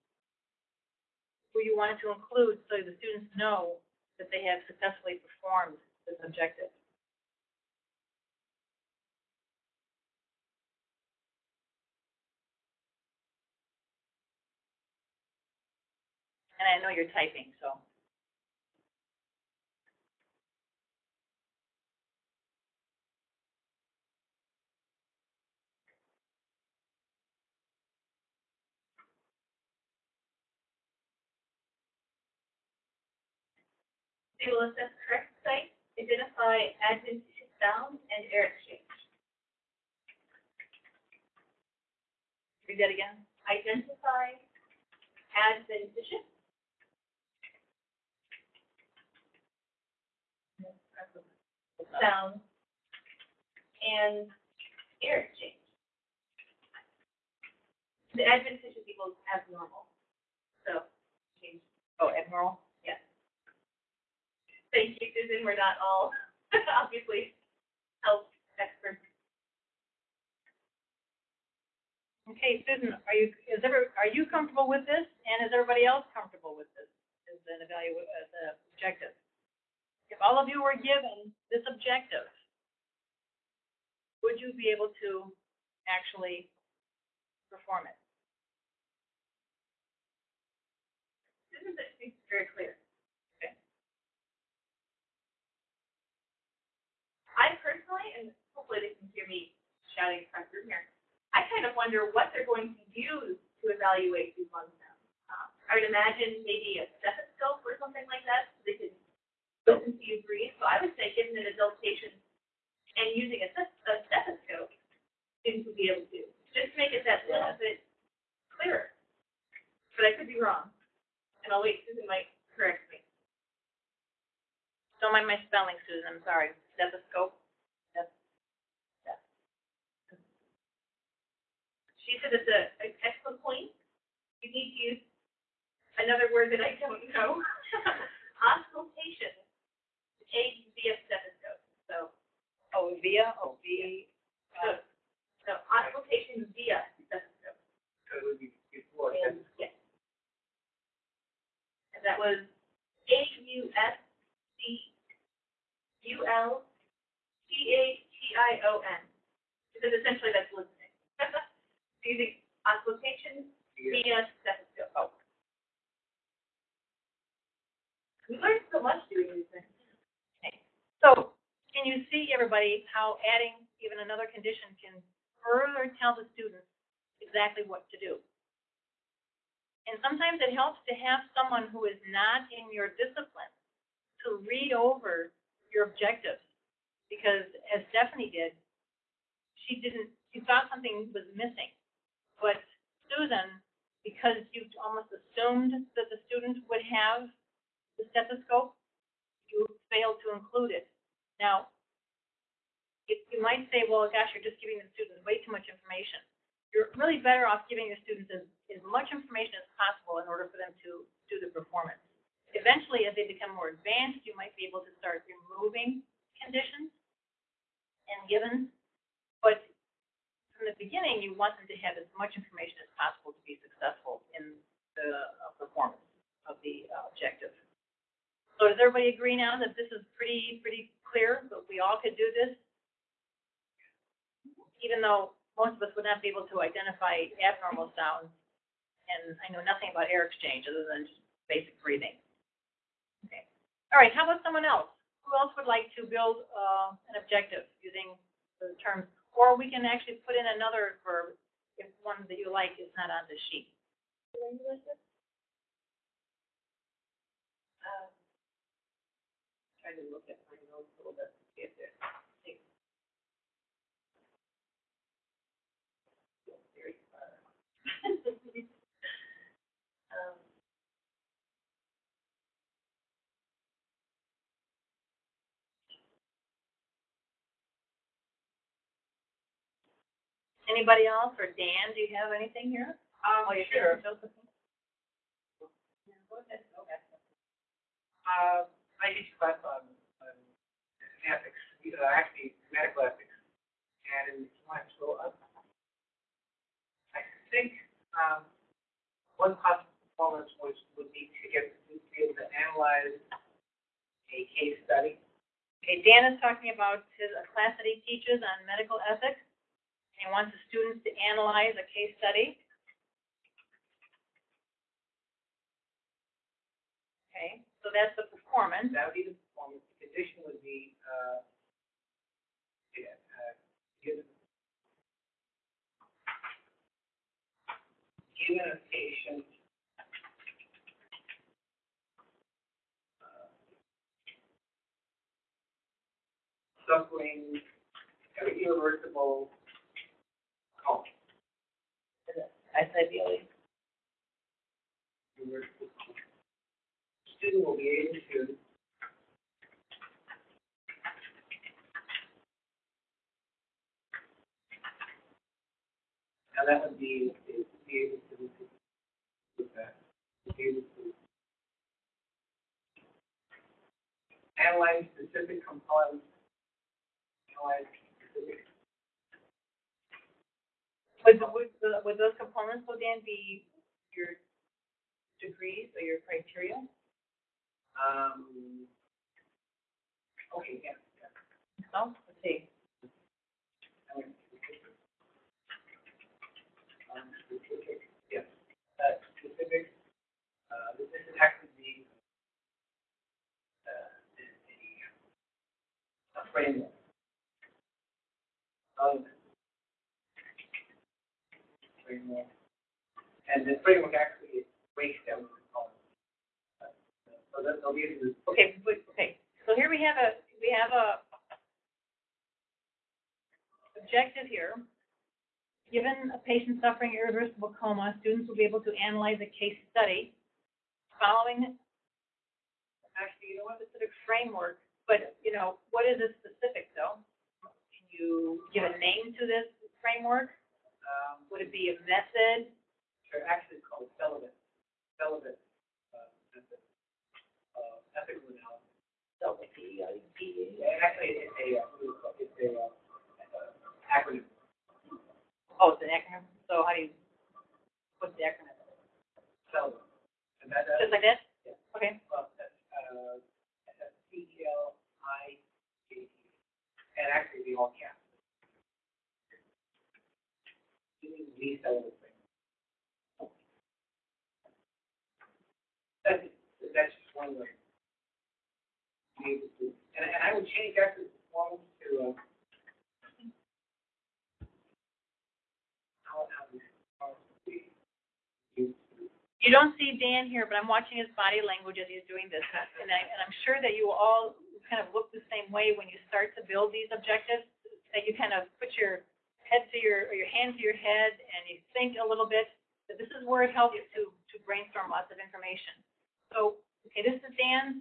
S1: who you wanted to include so the students know that they have successfully performed this objective. And I know you're typing, so.
S4: They will assess correct sites, identify admin sound, and air exchange. Read that again. Identify admin position. Sound and air exchange. The adventitious equals abnormal, so change.
S1: Oh, abnormal?
S4: Yes. Thank you, Susan, we're not all [LAUGHS] obviously health experts.
S1: Okay, Susan, are you, is ever, are you comfortable with this? And is everybody else comfortable with this as an evalu, uh, as an objective? If all of you were given this objective, would you be able to actually perform it?
S4: Said she's very clear.
S1: Okay.
S4: I personally, and hopefully they can hear me shouting across the room here, I kind of wonder what they're going to use to evaluate these lung sounds. Um, I would imagine maybe a stethoscope or something like that, so they could listen to you breathe. So I would say given an adult patient and using a a stethoscope, students would be able to, just make it that little bit clearer. But I could be wrong, and I'll wait, Susan might correct me.
S1: Don't mind my spelling, Susan, I'm sorry. Stethoscope? That's,
S4: She said it's a, an excellent point. You need to use another word that I don't know. [LAUGHS] [LAUGHS] Auscultation. A via stethoscope. So,
S1: oh, via, oh, V,
S4: so, so auscultation via stethoscope.
S3: So it would be before,
S4: And, yes. And that was A U S C U L T A T I O N. Because essentially that's listening. [LAUGHS] Using auscultation via stethoscope. Oh. We learned so much doing these things.
S1: So, can you see, everybody, how adding even another condition can further tell the students exactly what to do? And sometimes it helps to have someone who is not in your discipline to read over your objectives. Because as Stephanie did, she didn't, she thought something was missing. But Susan, because you almost assumed that the student would have the stethoscope, you failed to include it. Now, you, you might say, well, gosh, you're just giving the students way too much information. You're really better off giving your students as, as much information as possible in order for them to do the performance. Eventually, as they become more advanced, you might be able to start removing conditions and givens. But from the beginning, you want them to have as much information as possible to be successful in the uh, performance of the uh, objective. So does everybody agree now that this is pretty, pretty clear, that we all could do this? Even though most of us would not be able to identify abnormal sounds, and I know nothing about air exchange other than just basic breathing. Okay. All right, how about someone else? Who else would like to build, uh, an objective using the terms? Or we can actually put in another verb if one that you like is not on the sheet.
S2: Uh, Trying to look at my notes a little bit, to see if there's. anything. Very far. [LAUGHS] Um,
S1: Anybody else, or Dan, do you have anything here?
S2: Um,
S1: Oh,
S2: sure.
S1: Josephine?
S2: Go ahead, okay.
S3: Uh, I teach class on, on ethics, uh, actually medical ethics, and want to go up. I think, um, one possible performance was, would be to get, to be able to analyze a case study.
S1: Okay, Dan is talking about his, a class that he teaches on medical ethics. And he wants the students to analyze a case study. Okay, so that's the performance.
S3: That would be the performance, the condition would be, uh, yeah, uh, given, given a patient, uh, suffering, irreversible coma.
S1: I said ideally.
S3: Irreversible coma. Student will be able to Now that would be, be able to, with that, be able to analyze specific components, analyze specific,
S1: Would, would, would those components, though, Dan, be your degrees or your criteria?
S3: Um, okay, yeah, yeah.
S1: Let's see.
S3: Um, specific, yes, uh, specific, uh, this is actually the, uh, framework. Of framework. And the framework actually breaks down So that, they'll be able to
S1: Okay, okay, so here we have a, we have a objective here. Given a patient suffering irreversible coma, students will be able to analyze a case study following, actually, you don't know what, specific framework, but, you know, what is it specific, though? Can you give a name to this framework?
S3: Um,
S1: Would it be a method?
S3: they're actually called celibate, celibate, uh, method, uh, ethical analysis.
S1: So, the, the-
S3: Actually, it's a, uh, what do you call it? it's a, uh, acronym,
S1: oh, it's an acronym, so how do you, what's the acronym?
S3: that,
S1: Just like that?
S3: Yeah.
S1: Okay.
S3: well, uh, I. And actually, the all caps. That's, that's just one way. Uh,
S1: You don't see Dan here, but I'm watching his body language as he's doing this, and I, and I'm sure that you all kind of look the same way when you start to build these objectives, that you kind of put your head to your, or your hand to your head, and you think a little bit, that this is where it helps to, to brainstorm lots of information. So, okay, this is Dan's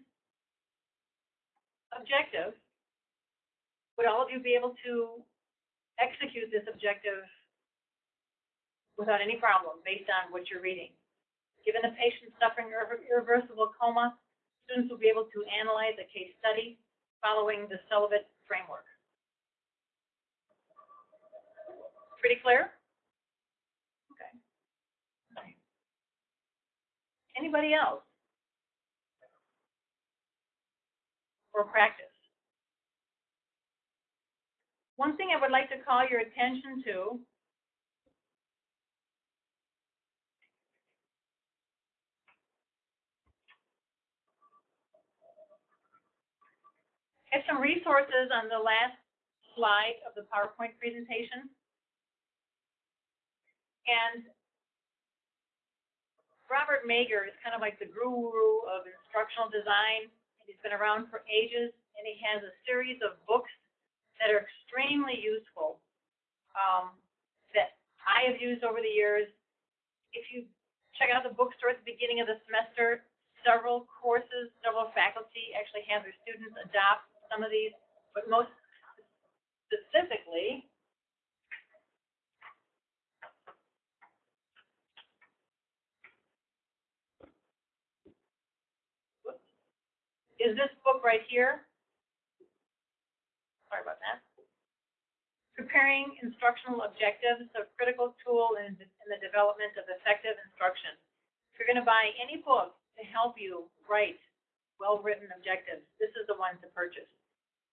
S1: objective. Would all of you be able to execute this objective without any problem, based on what you're reading? Given a patient suffering irreversible coma, students will be able to analyze a case study following the celibate framework. Pretty clear? Okay. Anybody else? For practice? One thing I would like to call your attention to have some resources on the last slide of the PowerPoint presentation. And Robert Mager is kind of like the guru of instructional design. He's been around for ages, and he has a series of books that are extremely useful um, that I have used over the years. If you check out the bookstore at the beginning of the semester, several courses, several faculty actually have their students adopt some of these, but most specifically, is this book right here. Sorry about that. Preparing instructional objectives, a critical tool in, in the development of effective instruction. If you're gonna buy any book to help you write well-written objectives, this is the one to purchase.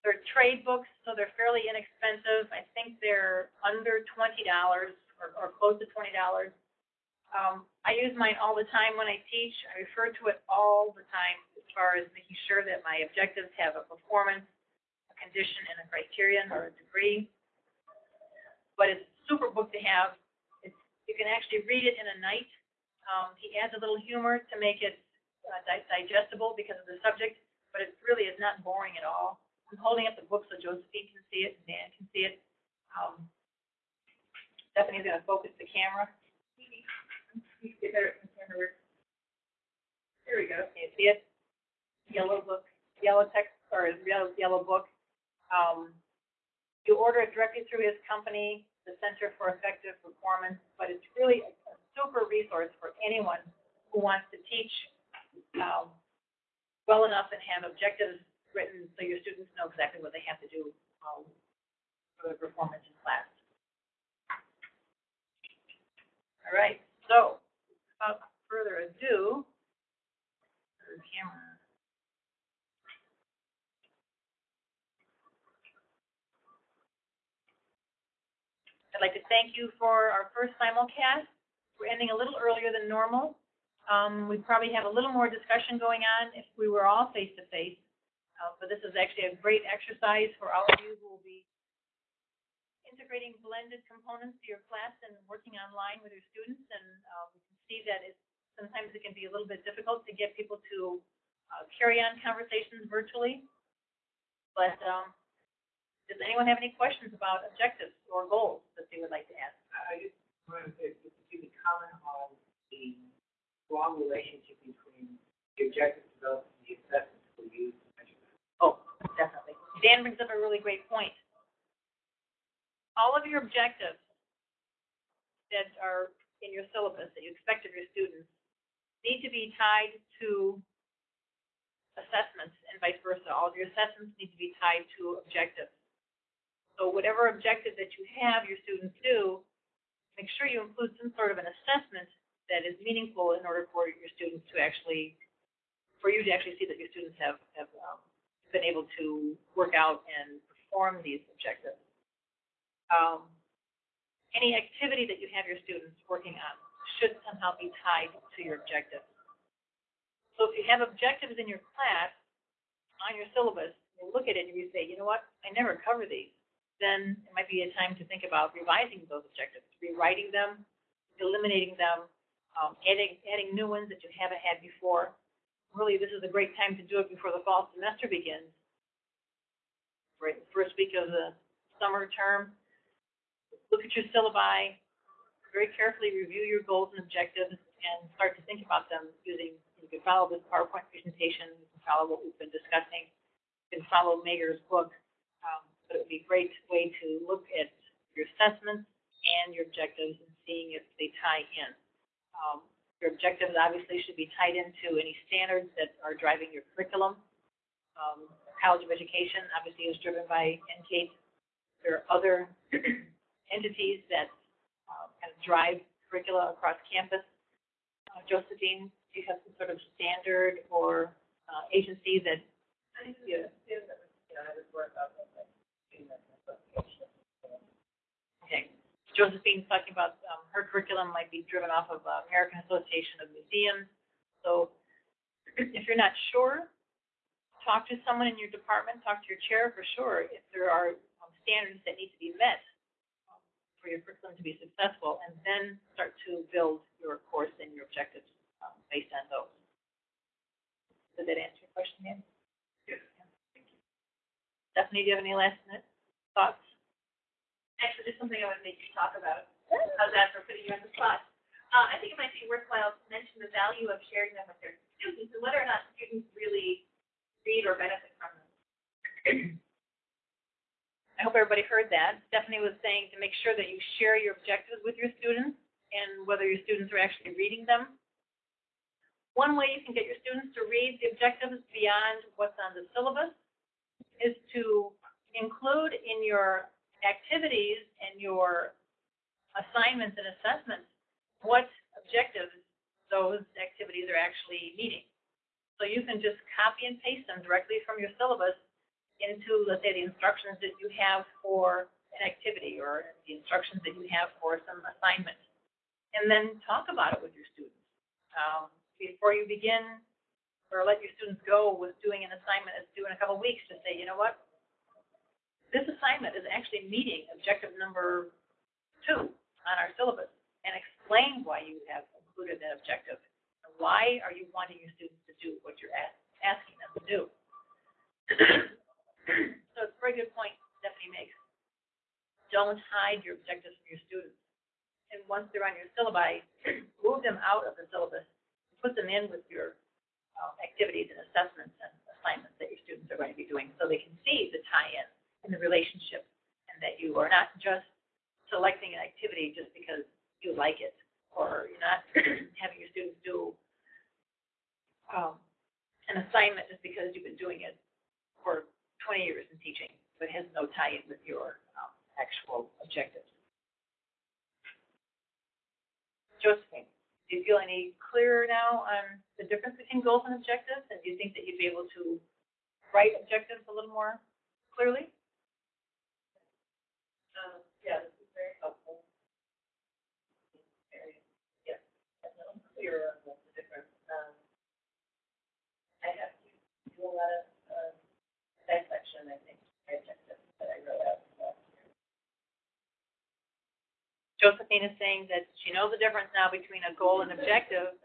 S1: They're trade books, so they're fairly inexpensive. I think they're under twenty dollars or, or close to twenty dollars. Um, I use mine all the time when I teach. I refer to it all the time as far as making sure that my objectives have a performance, a condition, and a criterion or a degree. But it's a super book to have. It's, you can actually read it in a night. Um, he adds a little humor to make it uh, di- digestible because of the subject, but it really is not boring at all. I'm holding up the book so Josephine can see it, and Dan can see it. Um, Stephanie's gonna focus the camera.
S4: You. There we go.
S1: You see it? Yellow book, yellow text, or yellow, yellow book. Um, you order it directly through his company, the Center for Effective Performance, but it's really a a super resource for anyone who wants to teach, um, well enough and have objectives written so your students know exactly what they have to do, um, for their performance in class. All right, so, without further ado, camera. I'd like to thank you for our first simulcast. We're ending a little earlier than normal. Um, we probably have a little more discussion going on if we were all face-to-face. Uh, but this is actually a great exercise for all of you who will be integrating blended components to your class and working online with your students. And, uh, we can see that it's, sometimes it can be a little bit difficult to get people to, uh, carry on conversations virtually. But, um, does anyone have any questions about objectives or goals that they would like to ask?
S3: I just wanted to, if you could comment on the strong relationship between the objective development and the assessments we use to measure that.
S1: Oh, definitely. Dan brings up a really great point. All of your objectives that are in your syllabus that you expect of your students need to be tied to assessments and vice versa. All of your assessments need to be tied to objectives. So whatever objective that you have your students do, make sure you include some sort of an assessment that is meaningful in order for your students to actually, for you to actually see that your students have, have, um, been able to work out and perform these objectives. Um, any activity that you have your students working on should somehow be tied to your objectives. So if you have objectives in your class on your syllabus, you look at it and you say, you know what, I never cover these, then it might be a time to think about revising those objectives, rewriting them, eliminating them, um, adding, adding new ones that you haven't had before. Really, this is a great time to do it before the fall semester begins. Right, first week of the summer term. Look at your syllabi, very carefully review your goals and objectives, and start to think about them using, you can follow this PowerPoint presentation, you can follow what we've been discussing, you can follow Mager's book. Um, but it would be a great way to look at your assessments and your objectives and seeing if they tie in. Um, your objectives obviously should be tied into any standards that are driving your curriculum. Um, College of Education obviously is driven by NCATE. There are other [CLEARS THROAT] entities that um, kind of drive curricula across campus. Uh, Josephine, do you have some sort of standard or uh, agency that
S2: I think it's, yeah, that was, you know, I just work out things like, doing that association.
S1: Okay. Josephine's talking about, um, her curriculum might be driven off of uh, American Association of Museums. So if you're not sure, talk to someone in your department, talk to your chair for sure, if there are um, standards that need to be met for your curriculum to be successful, and then start to build your course and your objectives um, based on those. Did that answer your question, Dan?
S3: Yes.
S1: Thank you. Stephanie, do you have any last minute thoughts?
S4: Actually, there's something I would make you talk about. How's that for putting you on the spot? Uh, I think it might be worthwhile to mention the value of sharing them with their students and whether or not students really read or benefit from them. [CLEARS THROAT]
S1: I hope everybody heard that. Stephanie was saying to make sure that you share your objectives with your students and whether your students are actually reading them. One way you can get your students to read the objectives beyond what's on the syllabus is to include in your activities and your assignments and assessments what objectives those activities are actually meeting. So you can just copy and paste them directly from your syllabus into, let's say, the instructions that you have for an activity or the instructions that you have for some assignment. And then talk about it with your students. Um, before you begin or let your students go with doing an assignment that's due in a couple weeks, just say, you know what? This assignment is actually meeting objective number two on our syllabus and explain why you have included that objective. Why are you wanting your students to do what you're asking them to do? [CLEARS THROAT] so it's a very good point Stephanie makes. Don't hide your objectives from your students. And once they're on your syllabi, [CLEARS THROAT] move them out of the syllabus and put them in with your um, activities and assessments and assignments that your students are going to be doing so they can see the tie-in and the relationship and that you are not just selecting an activity just because you like it or you're not [CLEARS THROAT] having your students do um, an assignment just because you've been doing it for 20 years in teaching, but has no tie-in with your um, actual objectives. Josephine, do you feel any clearer now on the difference between goals and objectives? And do you think that you'd be able to write objectives a little more clearly?
S2: Um, yeah, this is very helpful. Very, yeah, definitely clearer on the difference, um, I have to do a lot of, um, dissection, I think, my objectives that I wrote out last year.
S1: Josephine is saying that she knows the difference now between a goal and objective,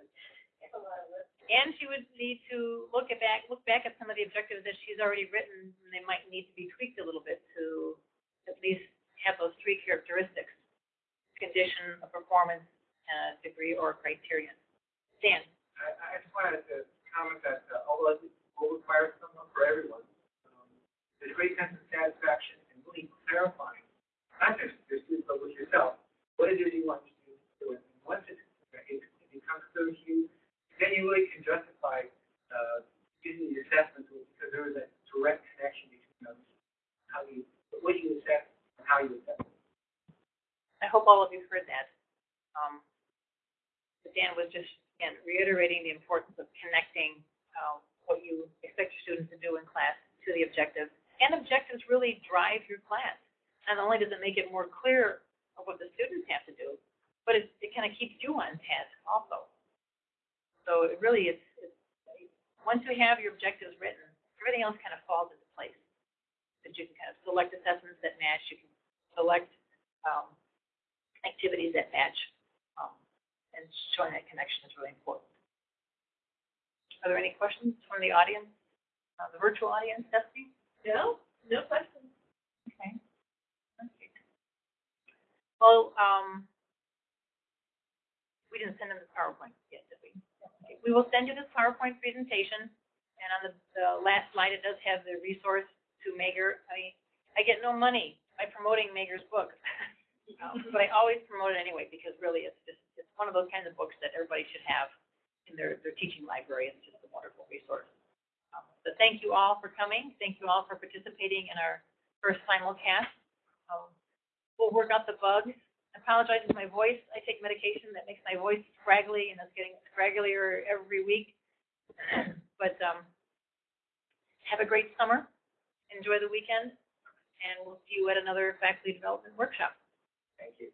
S1: and she would need to look at back, look back at some of the objectives that she's already written, and they might need to be tweaked a little bit to at least have those three characteristics, condition, a performance, and degree or criterion. Dan?
S3: I, I just wanted to comment that uh, although it will require someone for everyone, um, there's a great sense of satisfaction in really clarifying, not just your students, but with yourself, what it is you want to do. Once it, it becomes clear to you, then you really can justify uh, using the assessments because there is a direct connection between those, how you, what you assess and how you assess.
S1: I hope all of you heard that. Um, Dan was just, again, reiterating the importance of connecting, um, what you expect your students to do in class to the objectives. And objectives really drive your class. Not only does it make it more clear of what the students have to do, but it, it kind of keeps you on task also. So it really is, it's, once you have your objectives written, everything else kind of falls into place. That you can kind of select assessments that match, you can select, um, activities that match, um, and showing that connection is really important. Are there any questions from the audience, uh, the virtual audience, Stephanie?
S2: No, no questions.
S1: Okay. Okay. Well, um, we didn't send them the PowerPoint yet, did we? Okay. We will send you this PowerPoint presentation, and on the, the last slide, it does have the resource to Mager. I I get no money by promoting Mager's book. [LAUGHS] Um, But I always promote it anyway, because really, it's just, it's one of those kinds of books that everybody should have in their, their teaching library. It's just a wonderful resource. Um, So thank you all for coming. Thank you all for participating in our first simulcast. Um, We'll work out the bugs. I apologize for my voice. I take medication that makes my voice scraggly, and it's getting scragglier every week. [CLEARS THROAT] But, um, have a great summer. Enjoy the weekend, and we'll see you at another faculty development workshop.
S3: Thank you.